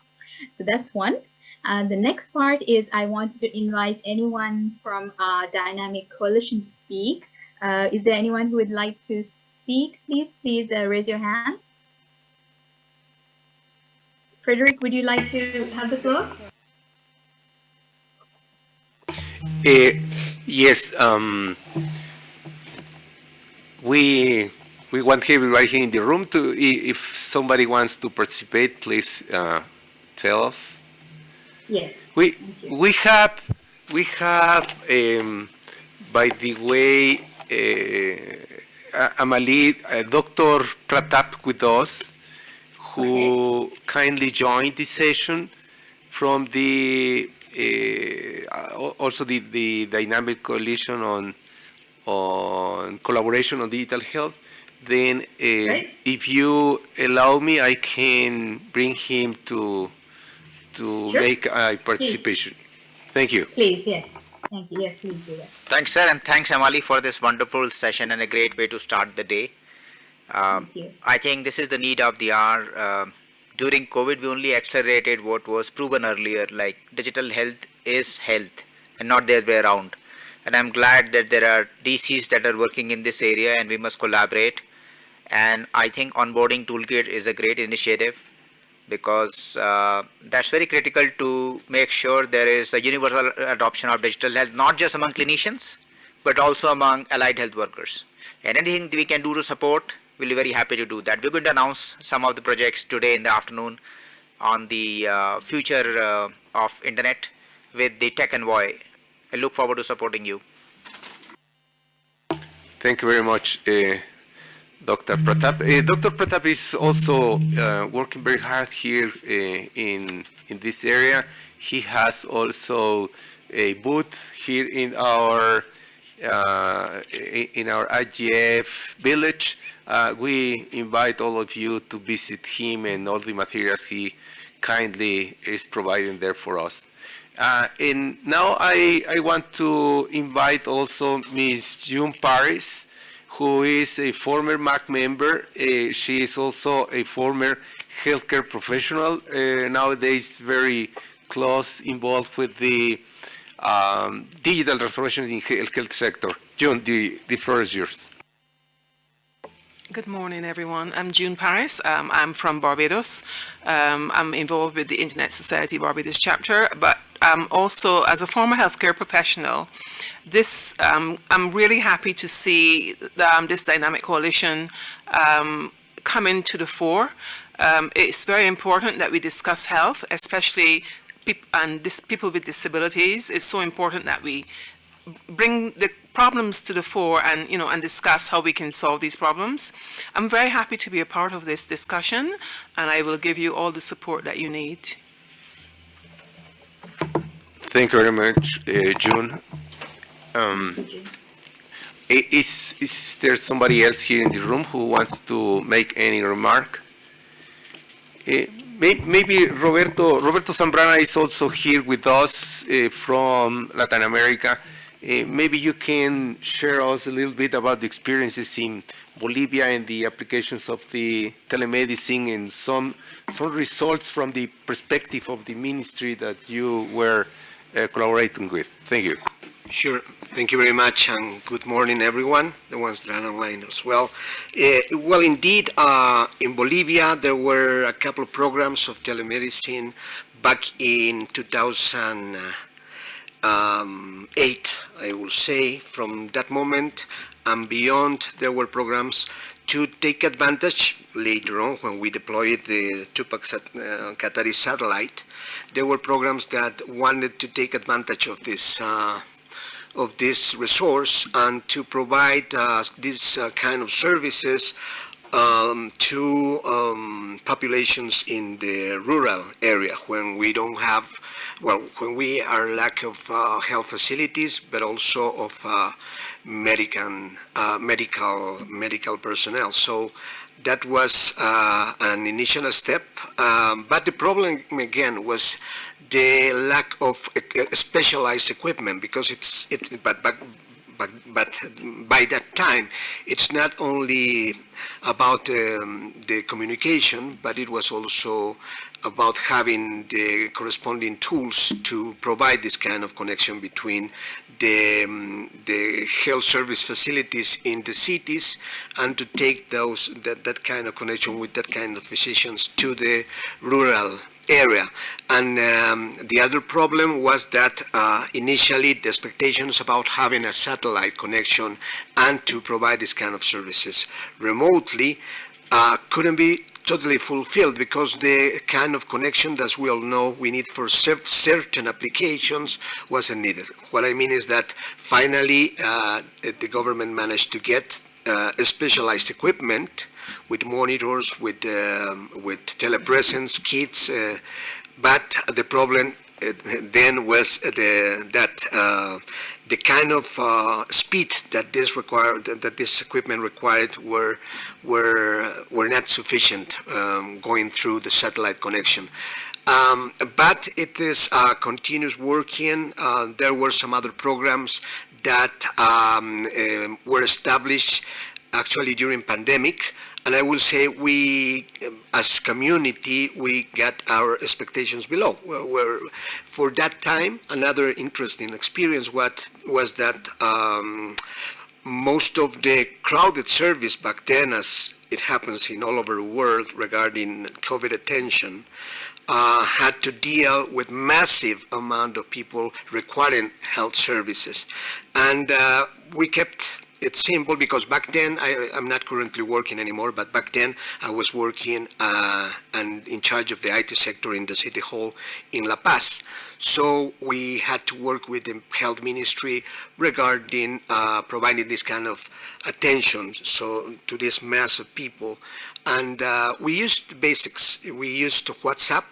So that's one. Uh, the next part is I wanted to invite anyone from our dynamic coalition to speak. Uh, is there anyone who would like to speak? Please, please uh, raise your hand. Frederick, would you like to have the floor? Uh, yes, um, we we want everybody here in the room to, if somebody wants to participate, please uh, tell us. Yes. We we have we have um, by the way uh, Amali, uh, Dr. Pratap with us, who okay. kindly joined this session from the uh, also the, the dynamic coalition on on collaboration on digital health, then uh, if you allow me, I can bring him to to sure. make a participation. Please. Thank you. Please, yes. Thank you. Yes, please do that. Thanks, sir, and thanks, Amali, for this wonderful session and a great way to start the day. Um, I think this is the need of the hour. Uh, during COVID, we only accelerated what was proven earlier, like digital health is health and not the other way around. And I'm glad that there are DCs that are working in this area and we must collaborate. And I think onboarding toolkit is a great initiative because uh, that's very critical to make sure there is a universal adoption of digital health, not just among clinicians, but also among allied health workers. And anything we can do to support we'll be very happy to do that. We're going to announce some of the projects today in the afternoon on the uh, future uh, of internet with the Tech Envoy. I look forward to supporting you. Thank you very much, uh, Dr. Pratap. Uh, Dr. Pratap is also uh, working very hard here uh, in in this area. He has also a booth here in our uh, in our IGF village. Uh, we invite all of you to visit him and all the materials he kindly is providing there for us. Uh, and now I, I want to invite also Ms. June Paris, who is a former MAG member. Uh, she is also a former healthcare professional, uh, nowadays very close involved with the um, digital transformation in the health sector. June, the, the floor is yours. Good morning, everyone. I'm June Paris. Um, I'm from Barbados. Um, I'm involved with the Internet Society Barbados chapter, but um, also as a former healthcare professional, this um, I'm really happy to see the, um, this dynamic coalition um, coming to the fore. it's very important that we discuss health, especially and people with disabilities. It's so important that we bring the problems to the fore and you know and discuss how we can solve these problems. I'm very happy to be a part of this discussion and I will give you all the support that you need. Thank you very much, uh, June. Um, is, is there somebody else here in the room who wants to make any remark? Uh, maybe Roberto, Roberto Zambrana is also here with us uh, from Latin America. Uh, maybe you can share us a little bit about the experiences in Bolivia and the applications of the telemedicine and some some results from the perspective of the ministry that you were uh, collaborating with. Thank you. Sure. Thank you very much, and good morning, everyone, the ones that are online as well. Uh, well, indeed, uh, in Bolivia, there were a couple of programs of telemedicine back in 2000 um, eight, I will say, from that moment and beyond, there were programs to take advantage later on when we deployed the Tupac sat uh, Katari satellite. There were programs that wanted to take advantage of this uh, of this resource and to provide uh, this uh, kind of services um, to um, populations in the rural area when we don't have well, when we are lack of uh, health facilities, but also of uh, medical, uh, medical, medical personnel. So that was uh, an initial step. Um, but the problem again was the lack of uh, specialized equipment because it's, it, but, but, but, but by that time, it's not only about um, the communication, but it was also about having the corresponding tools to provide this kind of connection between the, um, the health service facilities in the cities and to take those that, that kind of connection with that kind of physicians to the rural area. And um, the other problem was that uh, initially the expectations about having a satellite connection and to provide this kind of services remotely uh, couldn't be totally fulfilled because the kind of connection that we all know we need for certain applications wasn't needed. What I mean is that finally uh, the government managed to get uh, specialized equipment with monitors, with um, with telepresence kits, uh, but the problem uh, then was the, that uh, the kind of uh, speed that this required, that this equipment required, were were were not sufficient um, going through the satellite connection. Um, but it is uh, continuous working. Uh, there were some other programs that um, uh, were established actually during pandemic and I will say we, as community, we got our expectations below. For that time, another interesting experience what was that um, most of the crowded service back then, as it happens in all over the world regarding COVID attention, uh, had to deal with massive amount of people requiring health services. And uh, we kept it's simple because back then I, I'm not currently working anymore, but back then I was working uh, and in charge of the IT sector in the city hall in La Paz. So we had to work with the health ministry regarding uh, providing this kind of attention so to this mass of people. And uh, we used basics. We used WhatsApp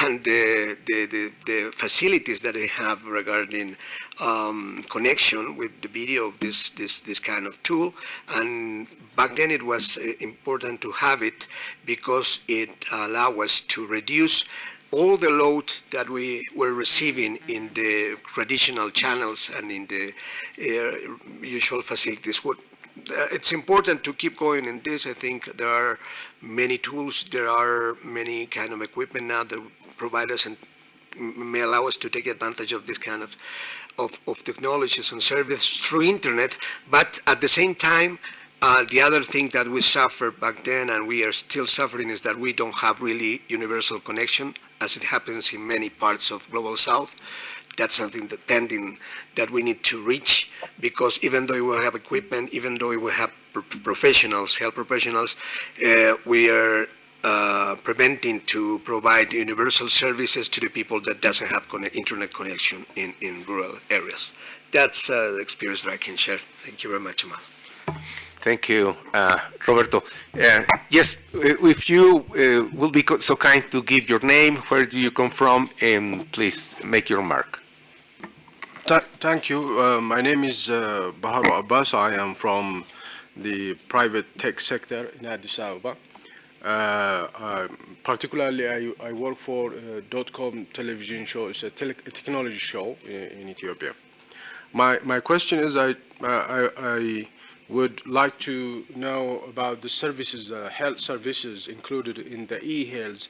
and the, the, the, the facilities that they have regarding um, connection with the video of this, this, this kind of tool. And back then it was uh, important to have it because it allowed us to reduce all the load that we were receiving in the traditional channels and in the uh, usual facilities. What, uh, it's important to keep going in this. I think there are many tools, there are many kind of equipment now that provide us and may allow us to take advantage of this kind of, of, of technologies and services through internet. But at the same time, uh, the other thing that we suffered back then and we are still suffering is that we don't have really universal connection as it happens in many parts of Global South. That's something that tending that we need to reach because even though we will have equipment, even though we will have professionals, health professionals, uh, we are uh, preventing to provide universal services to the people that doesn't have internet connection in, in rural areas. That's uh, the experience that I can share. Thank you very much, Amal. Thank you, uh, Roberto. Uh, yes, if you uh, will be so kind to give your name, where do you come from, and please make your mark. Th thank you. Uh, my name is uh, Bahar Abbas. I am from the private tech sector in Addis Ababa. Uh, particularly, I, I, work for .com television show. It's a, tele technology show in, in, Ethiopia. My my question is, I I, I would like to know about the services, uh, health services included in the e-health.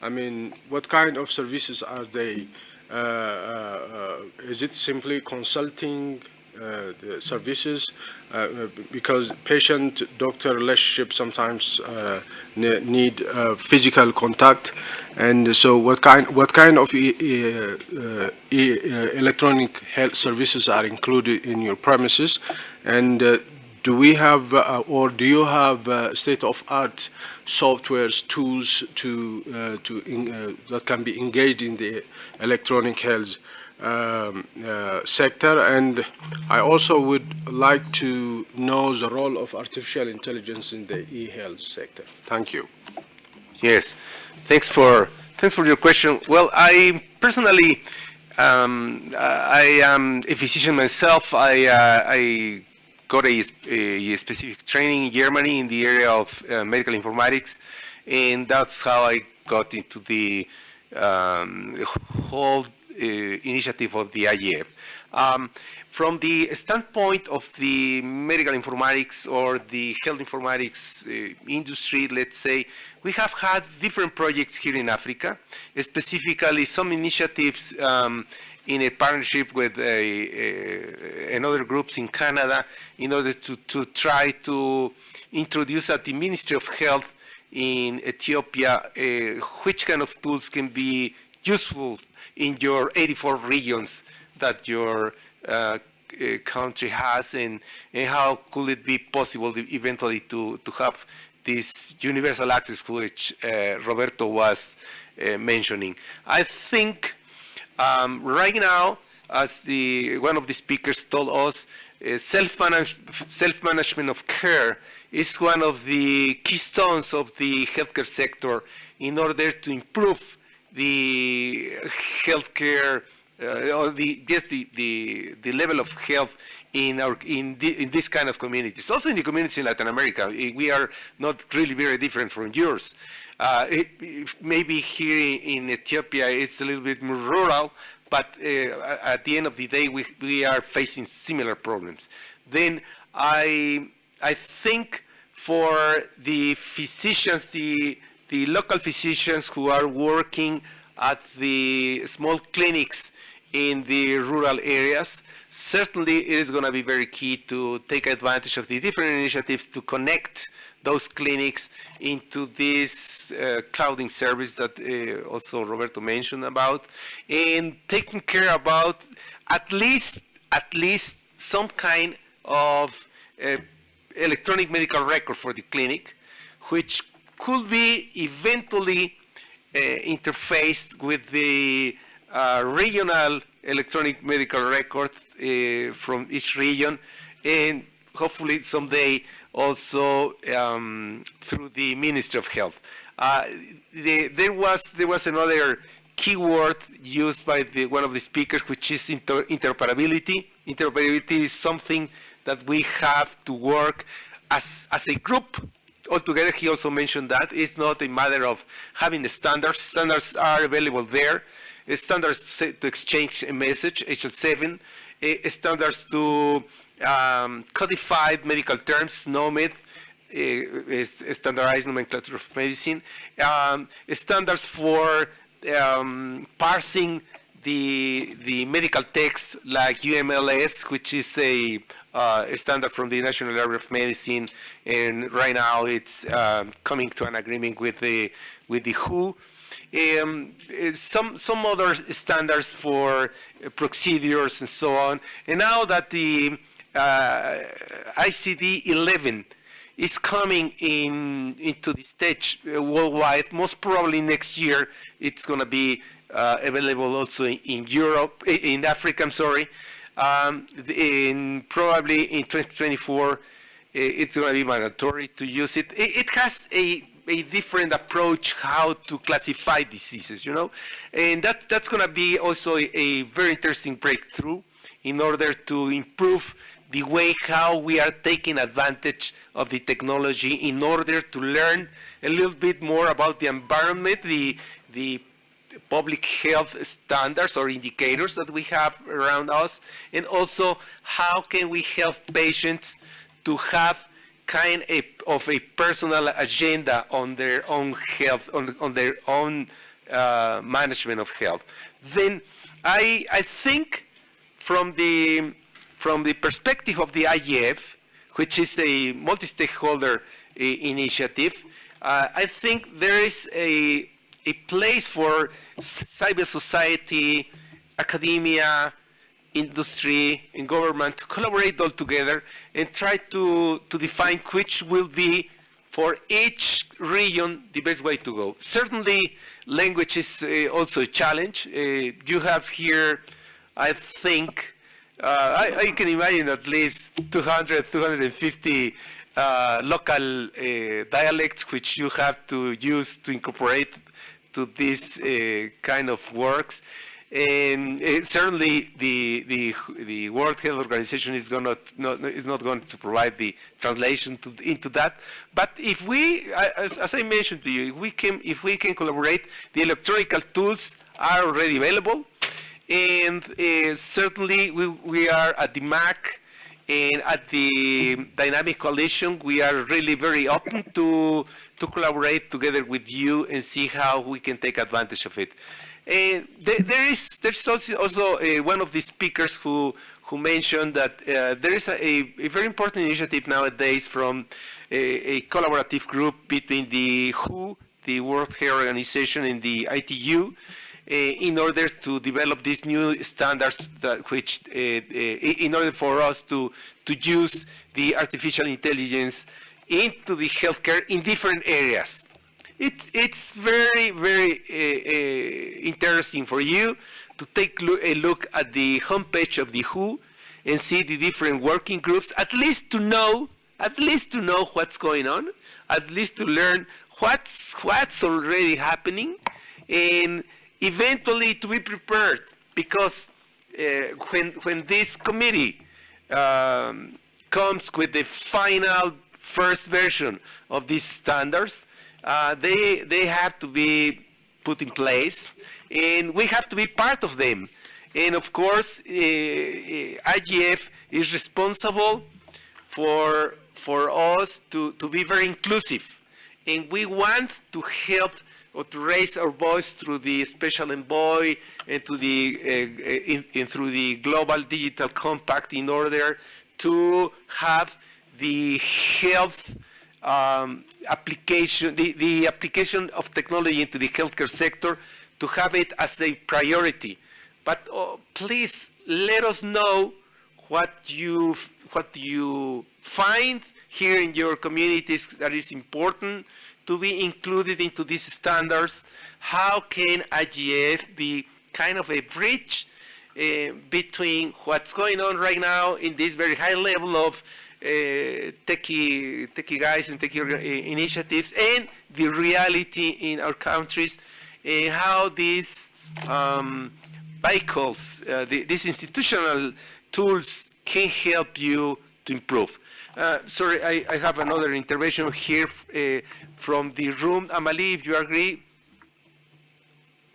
I mean, what kind of services are they? Uh, uh, is it simply consulting uh, services? Uh, because patient-doctor relationship sometimes uh, need physical contact, and so what kind what kind of e e electronic health services are included in your premises, and do we have uh, or do you have uh, state-of-art softwares tools to uh, to in, uh, that can be engaged in the electronic health um, uh, sector? And I also would like to know the role of artificial intelligence in the e-health sector. Thank you. Yes. Thanks for thanks for your question. Well I personally um, I am a physician myself. I uh, I got a, a, specific training in Germany in the area of uh, medical informatics, and that's how I got into the um, whole uh, initiative of the IGF. Um, from the standpoint of the medical informatics or the health informatics uh, industry, let's say, we have had different projects here in Africa, specifically some initiatives um, in a partnership with a, a, another groups in Canada in order to, to try to introduce at the Ministry of Health in Ethiopia uh, which kind of tools can be useful in your 84 regions that your uh, country has and, and, how could it be possible eventually to, to have this universal access which uh, Roberto was mentioning. I think um, right now, as the one of the speakers told us, uh, self-management self of care is one of the keystones of the healthcare sector in order to improve the healthcare uh, or the just the, the the level of health in our in the, in this kind of communities. Also in the communities in Latin America, we are not really very different from yours. Uh, it, maybe here in Ethiopia it's a little bit more rural, but uh, at the end of the day we, we are facing similar problems. Then I, I think for the physicians, the, the local physicians who are working at the small clinics in the rural areas, certainly it is going to be very key to take advantage of the different initiatives to connect those clinics into this uh, clouding service that uh, also Roberto mentioned about, and taking care about at least at least some kind of uh, electronic medical record for the clinic, which could be eventually uh, interfaced with the uh, regional electronic medical record uh, from each region, and hopefully someday also um, through the Ministry of Health. Uh, the, there was there was another keyword used by the, one of the speakers, which is inter interoperability. Interoperability is something that we have to work as as a group altogether. He also mentioned that it's not a matter of having the standards. Standards are available there. Standards to exchange a message, HL7. Standards to um, codified medical terms, SNOMED, is standardized nomenclature of medicine, um, standards for um, parsing the the medical text like UMLS, which is a, uh, a, standard from the National Library of Medicine, and right now it's um, coming to an agreement with the with the WHO. Um, some some other standards for procedures and so on, and now that the uh, ICD 11 is coming in into the stage uh, worldwide. Most probably next year, it's going to be uh, available also in, Europe, in Africa. I'm sorry. Um, in probably in 2024, it's going to be mandatory to use it. It, has a a different approach how to classify diseases, you know, and that that's going to be also a very interesting breakthrough in order to improve the way how we are taking advantage of the technology in order to learn a little bit more about the environment, the, the public health standards or indicators that we have around us, and also how can we help patients to have kind of a personal agenda on their own health, on, on their own uh, management of health. Then I, I think from the from the perspective of the IGF, which is a multi-stakeholder initiative, uh, I think there is a, a place for cyber society, academia, industry, and government to collaborate all together and try to, to define which will be for each region the best way to go. Certainly, language is uh, also a challenge. Uh, you have here, I think, uh, I, I, can imagine at least 200, 250 uh, local uh, dialects which you have to use to incorporate to this uh, kind of works. And uh, certainly the, the, the World Health Organization is, gonna not, is not going to provide the translation to, into that. But if we, as, as I mentioned to you, if we can, if we can collaborate, the electronic tools are already available and uh, certainly we, we are at the MAG and at the Dynamic Coalition, we are really very open to, to collaborate together with you and see how we can take advantage of it. And there, there is there's also, also uh, one of the speakers who who mentioned that uh, there is a, a, very important initiative nowadays from a, a, collaborative group between the WHO, the World Health Organization, and the ITU, in order to develop these new standards which eh, eh, in order for us to to use the artificial intelligence into the healthcare in different areas. It, it's very, very uh, uh, interesting for you to take lo a look at the homepage of the WHO and see the different working groups, at least to know, at least to know what's going on, at least to learn what's, what's already happening, and eventually to be prepared because uh, when, when this committee um, comes with the final first version of these standards, uh, they, they have to be put in place and we have to be part of them. And of course, uh, IGF is responsible for, for us to, to be very inclusive. And we want to help or to raise our voice through the special envoy and to the uh, in, in through the global digital compact in order to have the health um, application, the, the application of technology into the healthcare sector to have it as a priority. But oh, please let us know what you what you find here in your communities that is important to be included into these standards. How can IGF be kind of a bridge uh, between what's going on right now in this very high level of uh, techie, techie guys and techie uh, initiatives and the reality in our countries and how these um, vehicles, uh, the, these institutional tools can help you to improve. Uh, sorry, I, I, have another intervention here uh, from the room. Amali, if you agree.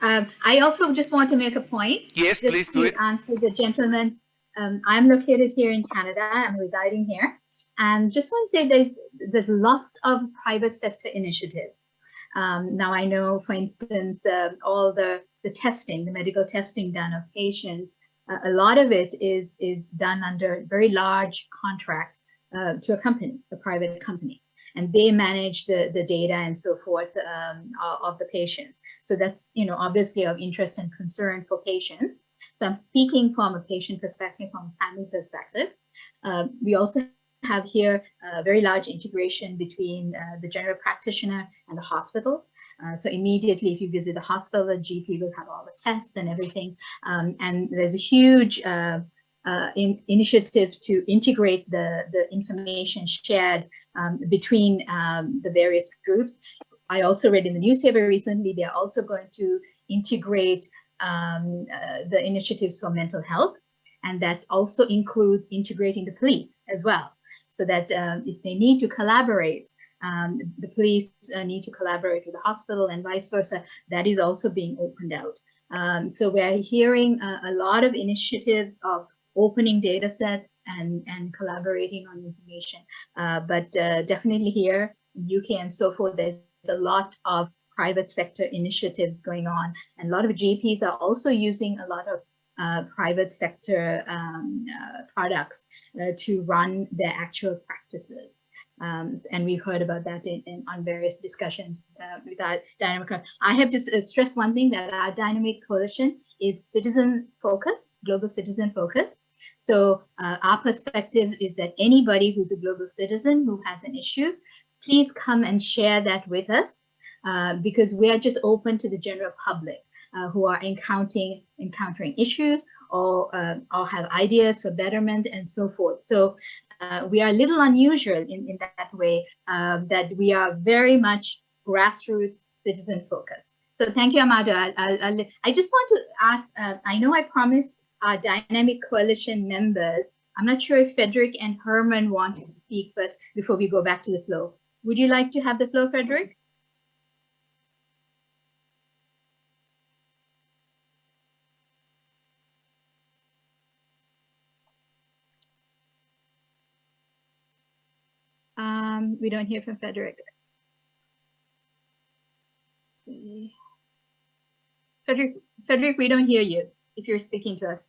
Um, I also just want to make a point. Yes, just please to do it. answer the gentleman. Um, I'm located here in Canada. I'm residing here. And just want to say there's, there's lots of private sector initiatives. Um, now I know, for instance, uh, all the, the testing, the medical testing done of patients, a lot of it is, is done under very large contract uh, to a company, a private company. And they manage the, the data and so forth um, of the patients. So that's, you know, obviously of interest and concern for patients. So I'm speaking from a patient perspective, from a family perspective. Uh, we also have here a very large integration between uh, the general practitioner and the hospitals. Uh, so immediately if you visit the hospital, the GP will have all the tests and everything. Um, and there's a huge uh, uh in, initiative to integrate the, the information shared um, between um, the various groups. I also read in the newspaper recently, they're also going to integrate um, uh, the initiatives for mental health. And that also includes integrating the police as well so that um, if they need to collaborate, um, the police uh, need to collaborate with the hospital and vice versa, that is also being opened out. Um, so we're hearing uh, a lot of initiatives of opening data sets and, and collaborating on information. Uh, but uh, definitely here UK and so forth, there's a lot of private sector initiatives going on. And a lot of GPs are also using a lot of uh, private sector um, uh, products uh, to run their actual practices. Um, and we've heard about that in, in on various discussions uh, with our dynamic. I have to stress one thing that our dynamic coalition is citizen focused, global citizen focused. So uh, our perspective is that anybody who's a global citizen who has an issue, please come and share that with us uh, because we are just open to the general public uh, who are encountering encountering issues or uh, or have ideas for betterment and so forth. So uh, we are a little unusual in, in that way um, that we are very much grassroots citizen focused. So thank you, Amado. I, I, I just want to ask, uh, I know I promised our dynamic coalition members, I'm not sure if Frederick and Herman want to speak first before we go back to the flow. Would you like to have the flow, Frederick? Um, we don't hear from Frederick. Let's see. Frederick, Frederick, we don't hear you if you're speaking to us.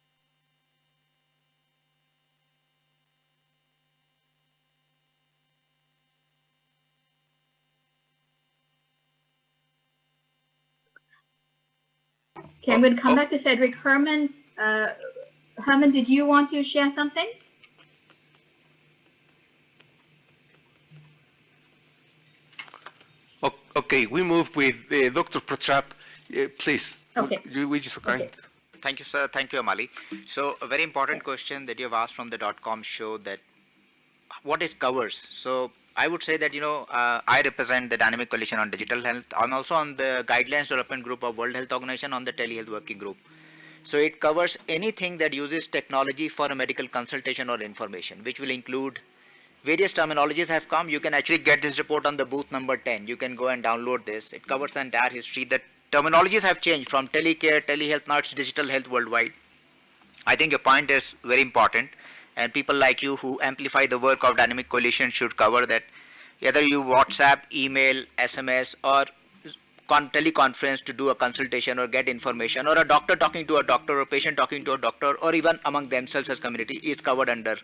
Okay, I'm going to come back to Frederick. Herman, uh, Herman, did you want to share something? Okay, we move with uh, Dr. Pratap. Uh, please, okay. would you, would you so kind? Okay. Thank you, sir. Thank you, Amali. So a very important question that you have asked from the dot .com show that what is covers. So I would say that, you know, uh, I represent the Dynamic Coalition on Digital Health. I'm also on the Guidelines Development Group of World Health Organization on the Telehealth Working Group. So it covers anything that uses technology for a medical consultation or information, which will include various terminologies have come. You can actually get this report on the booth number 10. You can go and download this. It covers the entire history. The terminologies have changed from telecare, telehealth, now it's digital health worldwide. I think your point is very important and people like you who amplify the work of Dynamic Coalition should cover that whether you WhatsApp, email, SMS or teleconference to do a consultation or get information or a doctor talking to a doctor or a patient talking to a doctor or even among themselves as community is covered under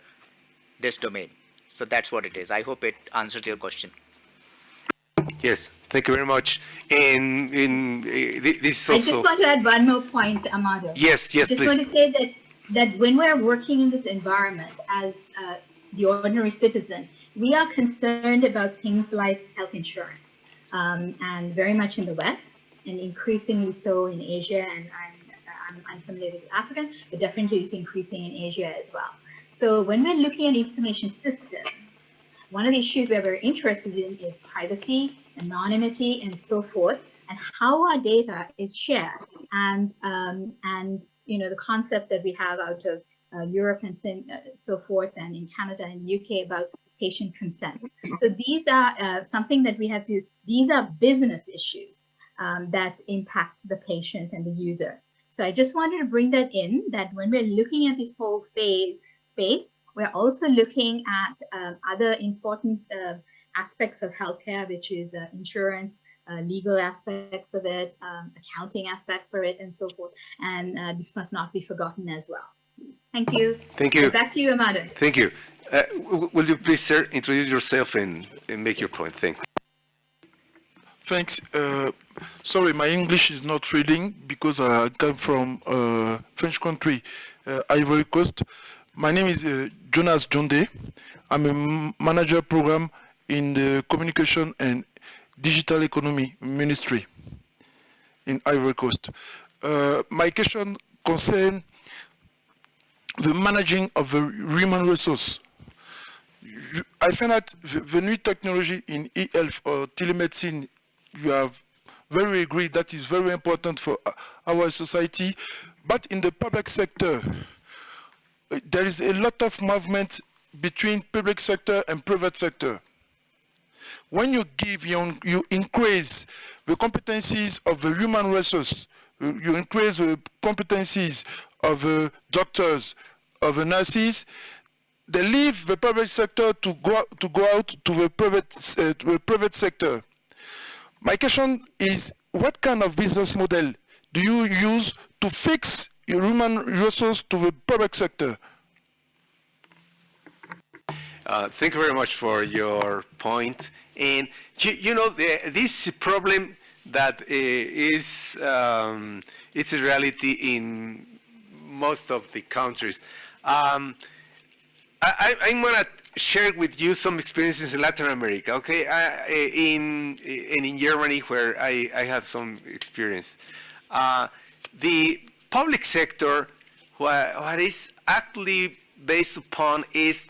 this domain. So that's what it is. I hope it answers your question. Yes, thank you very much. In in uh, this also. I just want to add one more point, Amado. Yes, yes, I just please. want to say that that when we're working in this environment as uh, the ordinary citizen, we are concerned about things like health insurance, um, and very much in the West, and increasingly so in Asia, and I'm, I'm, I'm familiar with Africa, but definitely it's increasing in Asia as well. So when we're looking at information systems, one of the issues we're very interested in is privacy, anonymity, and so forth, and how our data is shared, and um, and you know the concept that we have out of uh, Europe and uh, so forth, and in Canada and UK about patient consent. So these are uh, something that we have to. These are business issues um, that impact the patient and the user. So I just wanted to bring that in. That when we're looking at this whole phase space, we're also looking at um, other important uh, aspects of healthcare, which is uh, insurance, uh, legal aspects of it, um, accounting aspects for it, and so forth. And uh, this must not be forgotten as well. Thank you. Thank you. Back to you, Amado. Thank you. Uh, will you please, sir, introduce yourself and, and make your point? Thanks. Thanks. Uh, sorry, my English is not reading because I come from uh, French country, uh, Ivory Coast. My name is uh, Jonas Jonde. I'm a manager program in the communication and digital economy ministry in Ivory Coast. Uh, my question concerns the managing of the human resource. I find that the, new technology in e-health or telemedicine, you have very agreed that is very important for our society. But in the public sector, there is a lot of movement between public sector and private sector. When you give, you, you increase the competencies of the human resource, you increase the competencies of the doctors, of the nurses, they leave the public sector to go, to go out to the private, uh, to the private sector. My question is, what kind of business model do you use to fix human resource to the public sector? Uh, thank you very much for your point. And you, you know, the, this problem that uh, is um, it's a reality in most of the countries. Um, I, am gonna share with you some experiences in Latin America. Okay, in in in Germany where I, I had some experience. Uh, the public sector, what, what is actually based upon is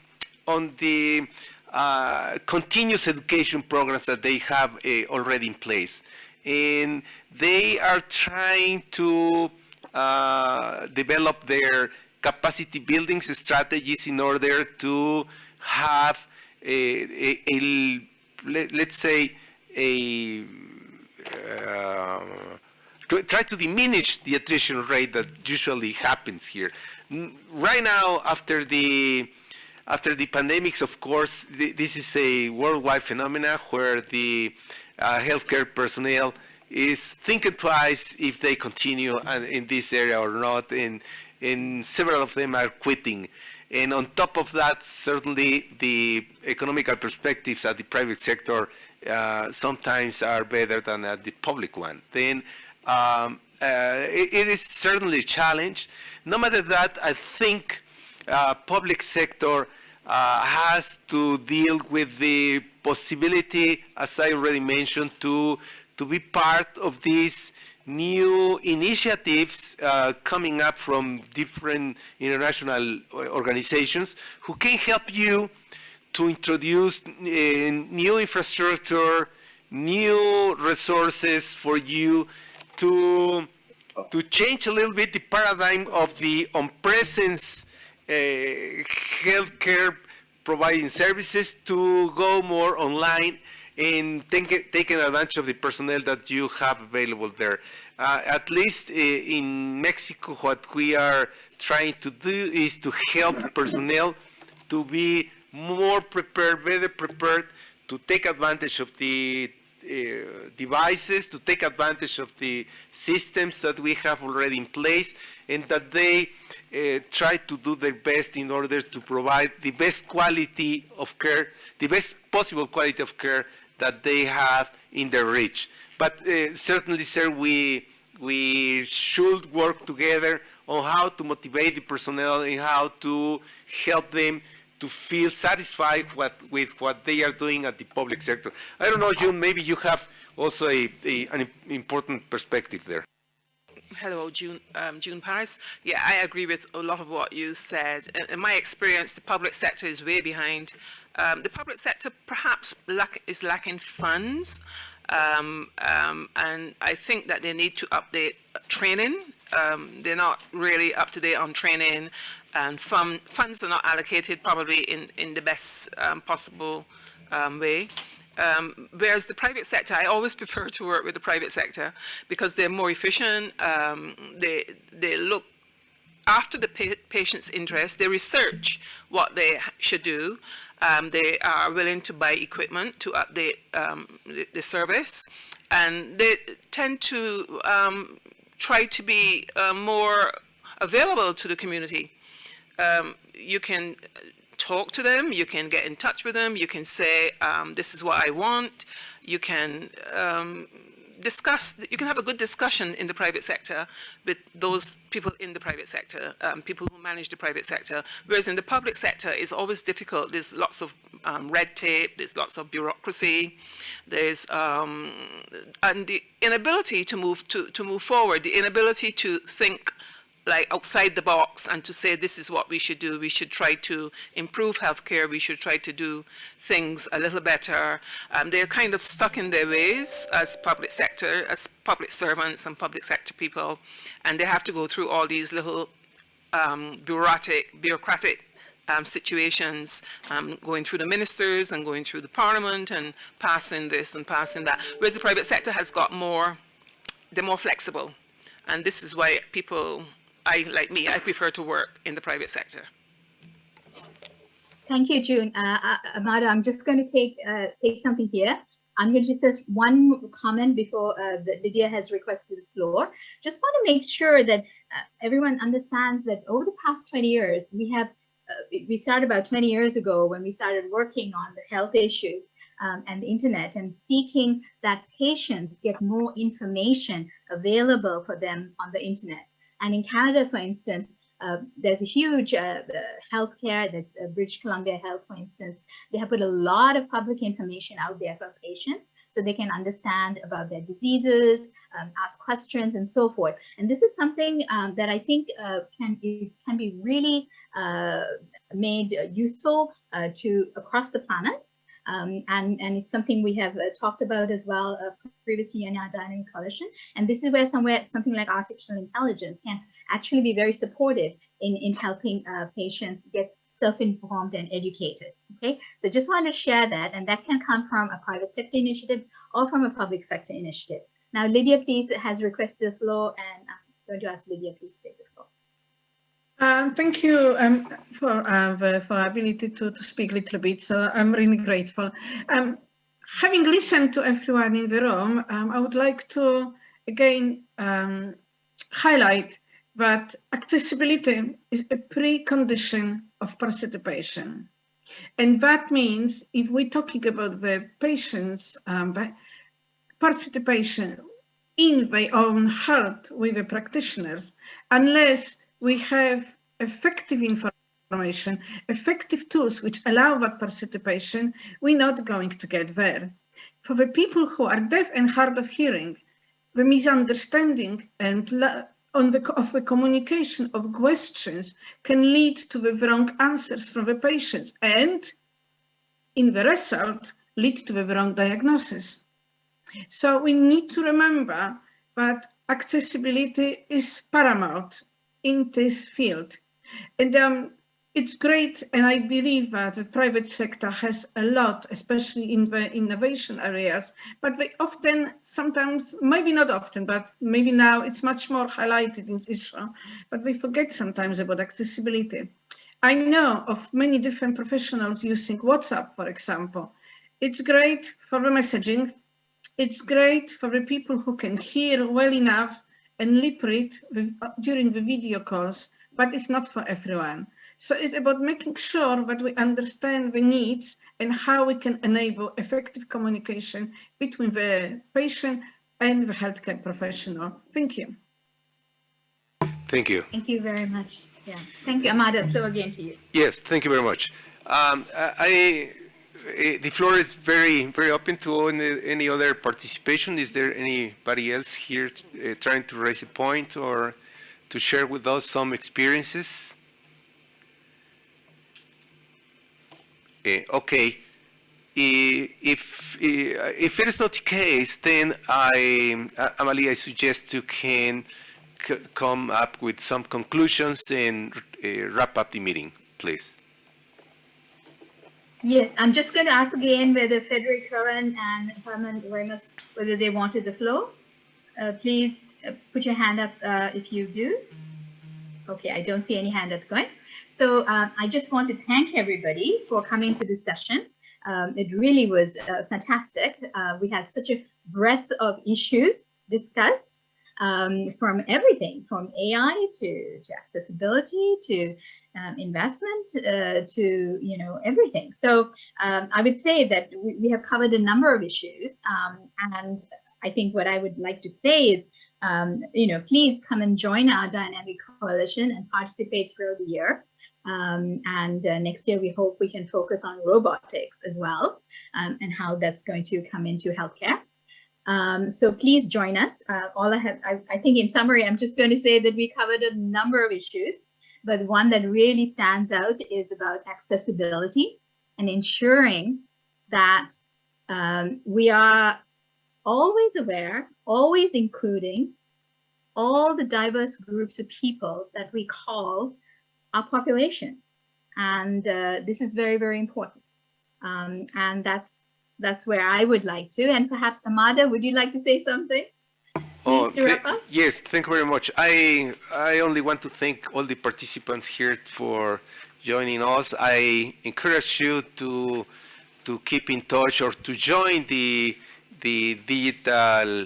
on the uh, continuous education programs that they have uh, already in place. And they are trying to uh, develop their capacity building strategies in order to have a, a, a let, us say a to try to diminish the attrition rate that usually happens here. Right now, after the after the pandemics, of course, th this is a worldwide phenomenon where the uh, healthcare personnel is thinking twice if they continue in this area or not, and, and several of them are quitting. And on top of that, certainly the economical perspectives at the private sector uh, sometimes are better than at the public one. Then um, uh, it, it is certainly a challenge. No matter that, I think uh, public sector uh, has to deal with the possibility, as I already mentioned, to, to be part of these new initiatives uh, coming up from different international organizations who can help you to introduce uh, new infrastructure, new resources for you to, to change a little bit the paradigm of the on-presence uh, healthcare providing services to go more online and take, taking advantage of the personnel that you have available there. Uh, at least uh, in Mexico, what we are trying to do is to help personnel to be more prepared, better prepared to take advantage of the uh, devices, to take advantage of the systems that we have already in place, and that they uh, try to do their best in order to provide the best quality of care, the best possible quality of care that they have in their reach. But uh, certainly, sir, we, we should work together on how to motivate the personnel and how to help them to feel satisfied what, with what they are doing at the public sector. I don't know, June, maybe you have also a, a an important perspective there. Hello, June, um, June Paris. Yeah, I agree with a lot of what you said. In, my experience, the public sector is way behind. Um, the public sector perhaps lack, is lacking funds, um, um, and I think that they need to update training. Um, they're not really up to date on training, and fund, funds are not allocated probably in, in the best um, possible um, way. Um, whereas the private sector, I always prefer to work with the private sector because they're more efficient. Um, they they look after the pa patient's interest. They research what they should do. Um, they are willing to buy equipment to update um, the, the, service, and they tend to try to be uh, more available to the community. Um, you can talk to them, you can get in touch with them, you can say, um, this is what I want, you can um, discuss, you can have a good discussion in the private sector with those people in the private sector, um, people who manage the private sector, whereas in the public sector it's always difficult, there's lots of um, red tape, there's lots of bureaucracy, there's, um, and the inability to move, to, to move forward, the inability to think like outside the box and to say this is what we should do. We should try to improve healthcare. We should try to do things a little better. Um, they're kind of stuck in their ways as public sector, as public servants and public sector people, and they have to go through all these little um, bureaucratic, bureaucratic um, situations, um, going through the ministers and going through the parliament and passing this and passing that. Whereas the private sector has got more, they're more flexible. And this is why people I, like me, I prefer to work in the private sector. Thank you, June. Uh, uh, Amado, I'm just going to take uh, take something here. I'm going to just ask one comment before uh, Lydia has requested the floor. Just want to make sure that uh, everyone understands that over the past 20 years, we have uh, we started about 20 years ago when we started working on the health issue um, and the internet and seeking that patients get more information available for them on the internet. And in Canada, for instance, uh, there's a huge uh, healthcare, there's uh, British Columbia Health, for instance. They have put a lot of public information out there for patients so they can understand about their diseases, um, ask questions, and so forth. And this is something um, that I think uh, can is can be really uh, made useful uh, to across the planet. Um, and, and it's something we have uh, talked about as well uh, previously in our dynamic coalition. And this is where somewhere something like artificial intelligence can actually be very supportive in, in helping uh, patients get self-informed and educated. Okay, so just want to share that, and that can come from a private sector initiative or from a public sector initiative. Now, Lydia, please, has requested the floor, and I'm going to ask Lydia, please take the floor. Um, thank you um, for uh, for ability to, to speak a little bit. So I'm really grateful. Um, having listened to everyone in the room, um, I would like to again um, highlight that accessibility is a precondition of participation. And that means if we're talking about the patients' um, participation in their own health with the practitioners, unless we have effective information, effective tools which allow that participation, we're not going to get there. For the people who are deaf and hard of hearing, the misunderstanding and on the, of the communication of questions can lead to the wrong answers from the patient and in the result lead to the wrong diagnosis. So we need to remember that accessibility is paramount in this field. And um, it's great, and I believe that the private sector has a lot, especially in the innovation areas, but they often, sometimes, maybe not often, but maybe now it's much more highlighted in issue, but we forget sometimes about accessibility. I know of many different professionals using WhatsApp, for example. It's great for the messaging. It's great for the people who can hear well enough and lip read uh, during the video calls, but it's not for everyone. So it's about making sure that we understand the needs and how we can enable effective communication between the patient and the healthcare professional. Thank you. Thank you. Thank you very much. Yeah. Thank you, Amado. So again to you. Yes, thank you very much. Um, I, I- the floor is very, very open to any, any other participation. Is there anybody else here uh, trying to raise a point or to share with us some experiences? Eh, okay. If, eh, if it is not the case, then I, uh, Amali, I suggest you can come up with some conclusions and uh, wrap up the meeting, please. Yes, I'm just going to ask again whether Frederick Cohen and Herman Remus, whether they wanted the floor. Uh, please uh, put your hand up uh, if you do. Okay, I don't see any hand up going. So uh, I just want to thank everybody for coming to this session. Um, it really was uh, fantastic. Uh, we had such a breadth of issues discussed um, from everything from AI to, to accessibility to um, investment uh, to you know everything. So um, I would say that we, we have covered a number of issues, um, and I think what I would like to say is, um, you know, please come and join our dynamic coalition and participate throughout the year. Um, and uh, next year, we hope we can focus on robotics as well um, and how that's going to come into healthcare. Um, so please join us. Uh, all I have, I, I think in summary, I'm just going to say that we covered a number of issues, but one that really stands out is about accessibility and ensuring that um, we are always aware, always including all the diverse groups of people that we call our population. And uh, this is very, very important. Um, and that's that's where I would like to. And perhaps Amado, would you like to say something? To wrap up? yes, thank you very much. I I only want to thank all the participants here for joining us. I encourage you to to keep in touch or to join the the digital uh,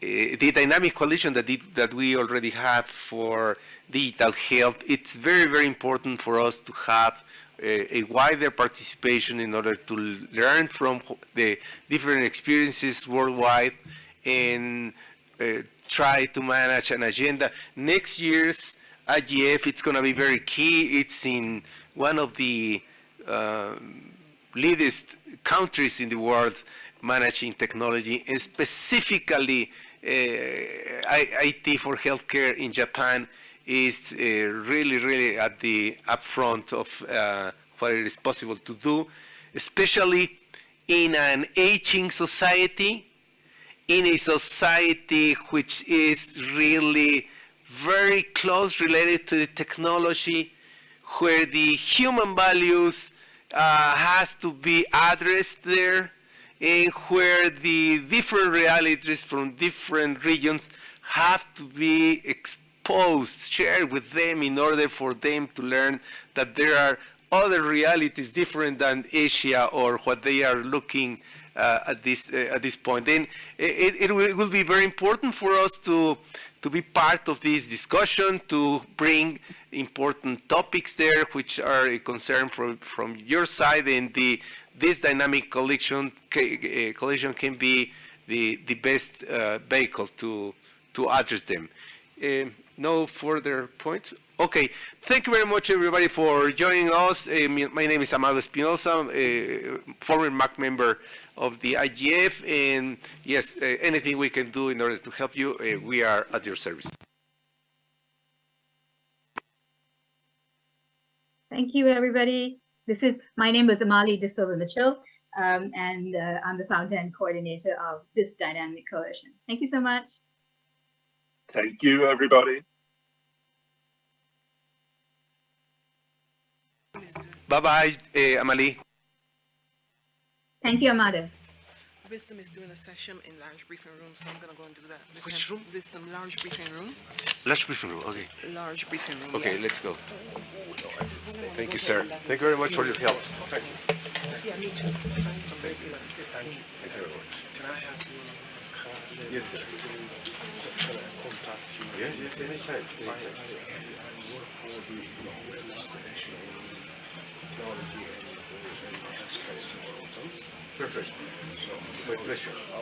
the dynamic coalition that it, that we already have for digital health. It's very very important for us to have a, a wider participation in order to learn from the different experiences worldwide and try to manage an agenda. Next year's IGF, it's going to be very key. It's in one of the um, leadest countries in the world managing technology, and specifically uh, IT for healthcare in Japan is uh, really, really at the upfront of uh, what it is possible to do, especially in an aging society, in a society which is really very close related to the technology, where the human values uh, has to be addressed there, and where the different realities from different regions have to be exposed, shared with them in order for them to learn that there are other realities different than Asia or what they are looking at this uh, at this point. Then it, it, will, it will be very important for us to to be part of this discussion, to bring important topics there, which are a concern from from your side, and the this dynamic collection uh, can be the the best uh, vehicle to to address them. Um, no further points. Okay, thank you very much, everybody, for joining us. Uh, my name is Amado Espinosa, uh, former MAG member of the IGF, and yes, uh, anything we can do in order to help you, uh, we are at your service. Thank you, everybody. This is my name is Amali De Silva Mitchell, um, and uh, I'm the founder and coordinator of this dynamic coalition. Thank you so much. Thank you, everybody. Bye-bye, uh, Amali. Thank you, Amado. Wisdom is doing a session in large briefing room, so I'm gonna go and do that. with Which him. room? Wisdom, large briefing room. Let's briefing room. Okay. Large briefing room. Okay, yeah. let's go. Thank you, sir. Thank you very much for your help. Thank you. Yeah, me too. Thank you. Thank you very much. Can I have your Yes, sir. Yes, yes, anytime, anytime. Perfect. My pleasure.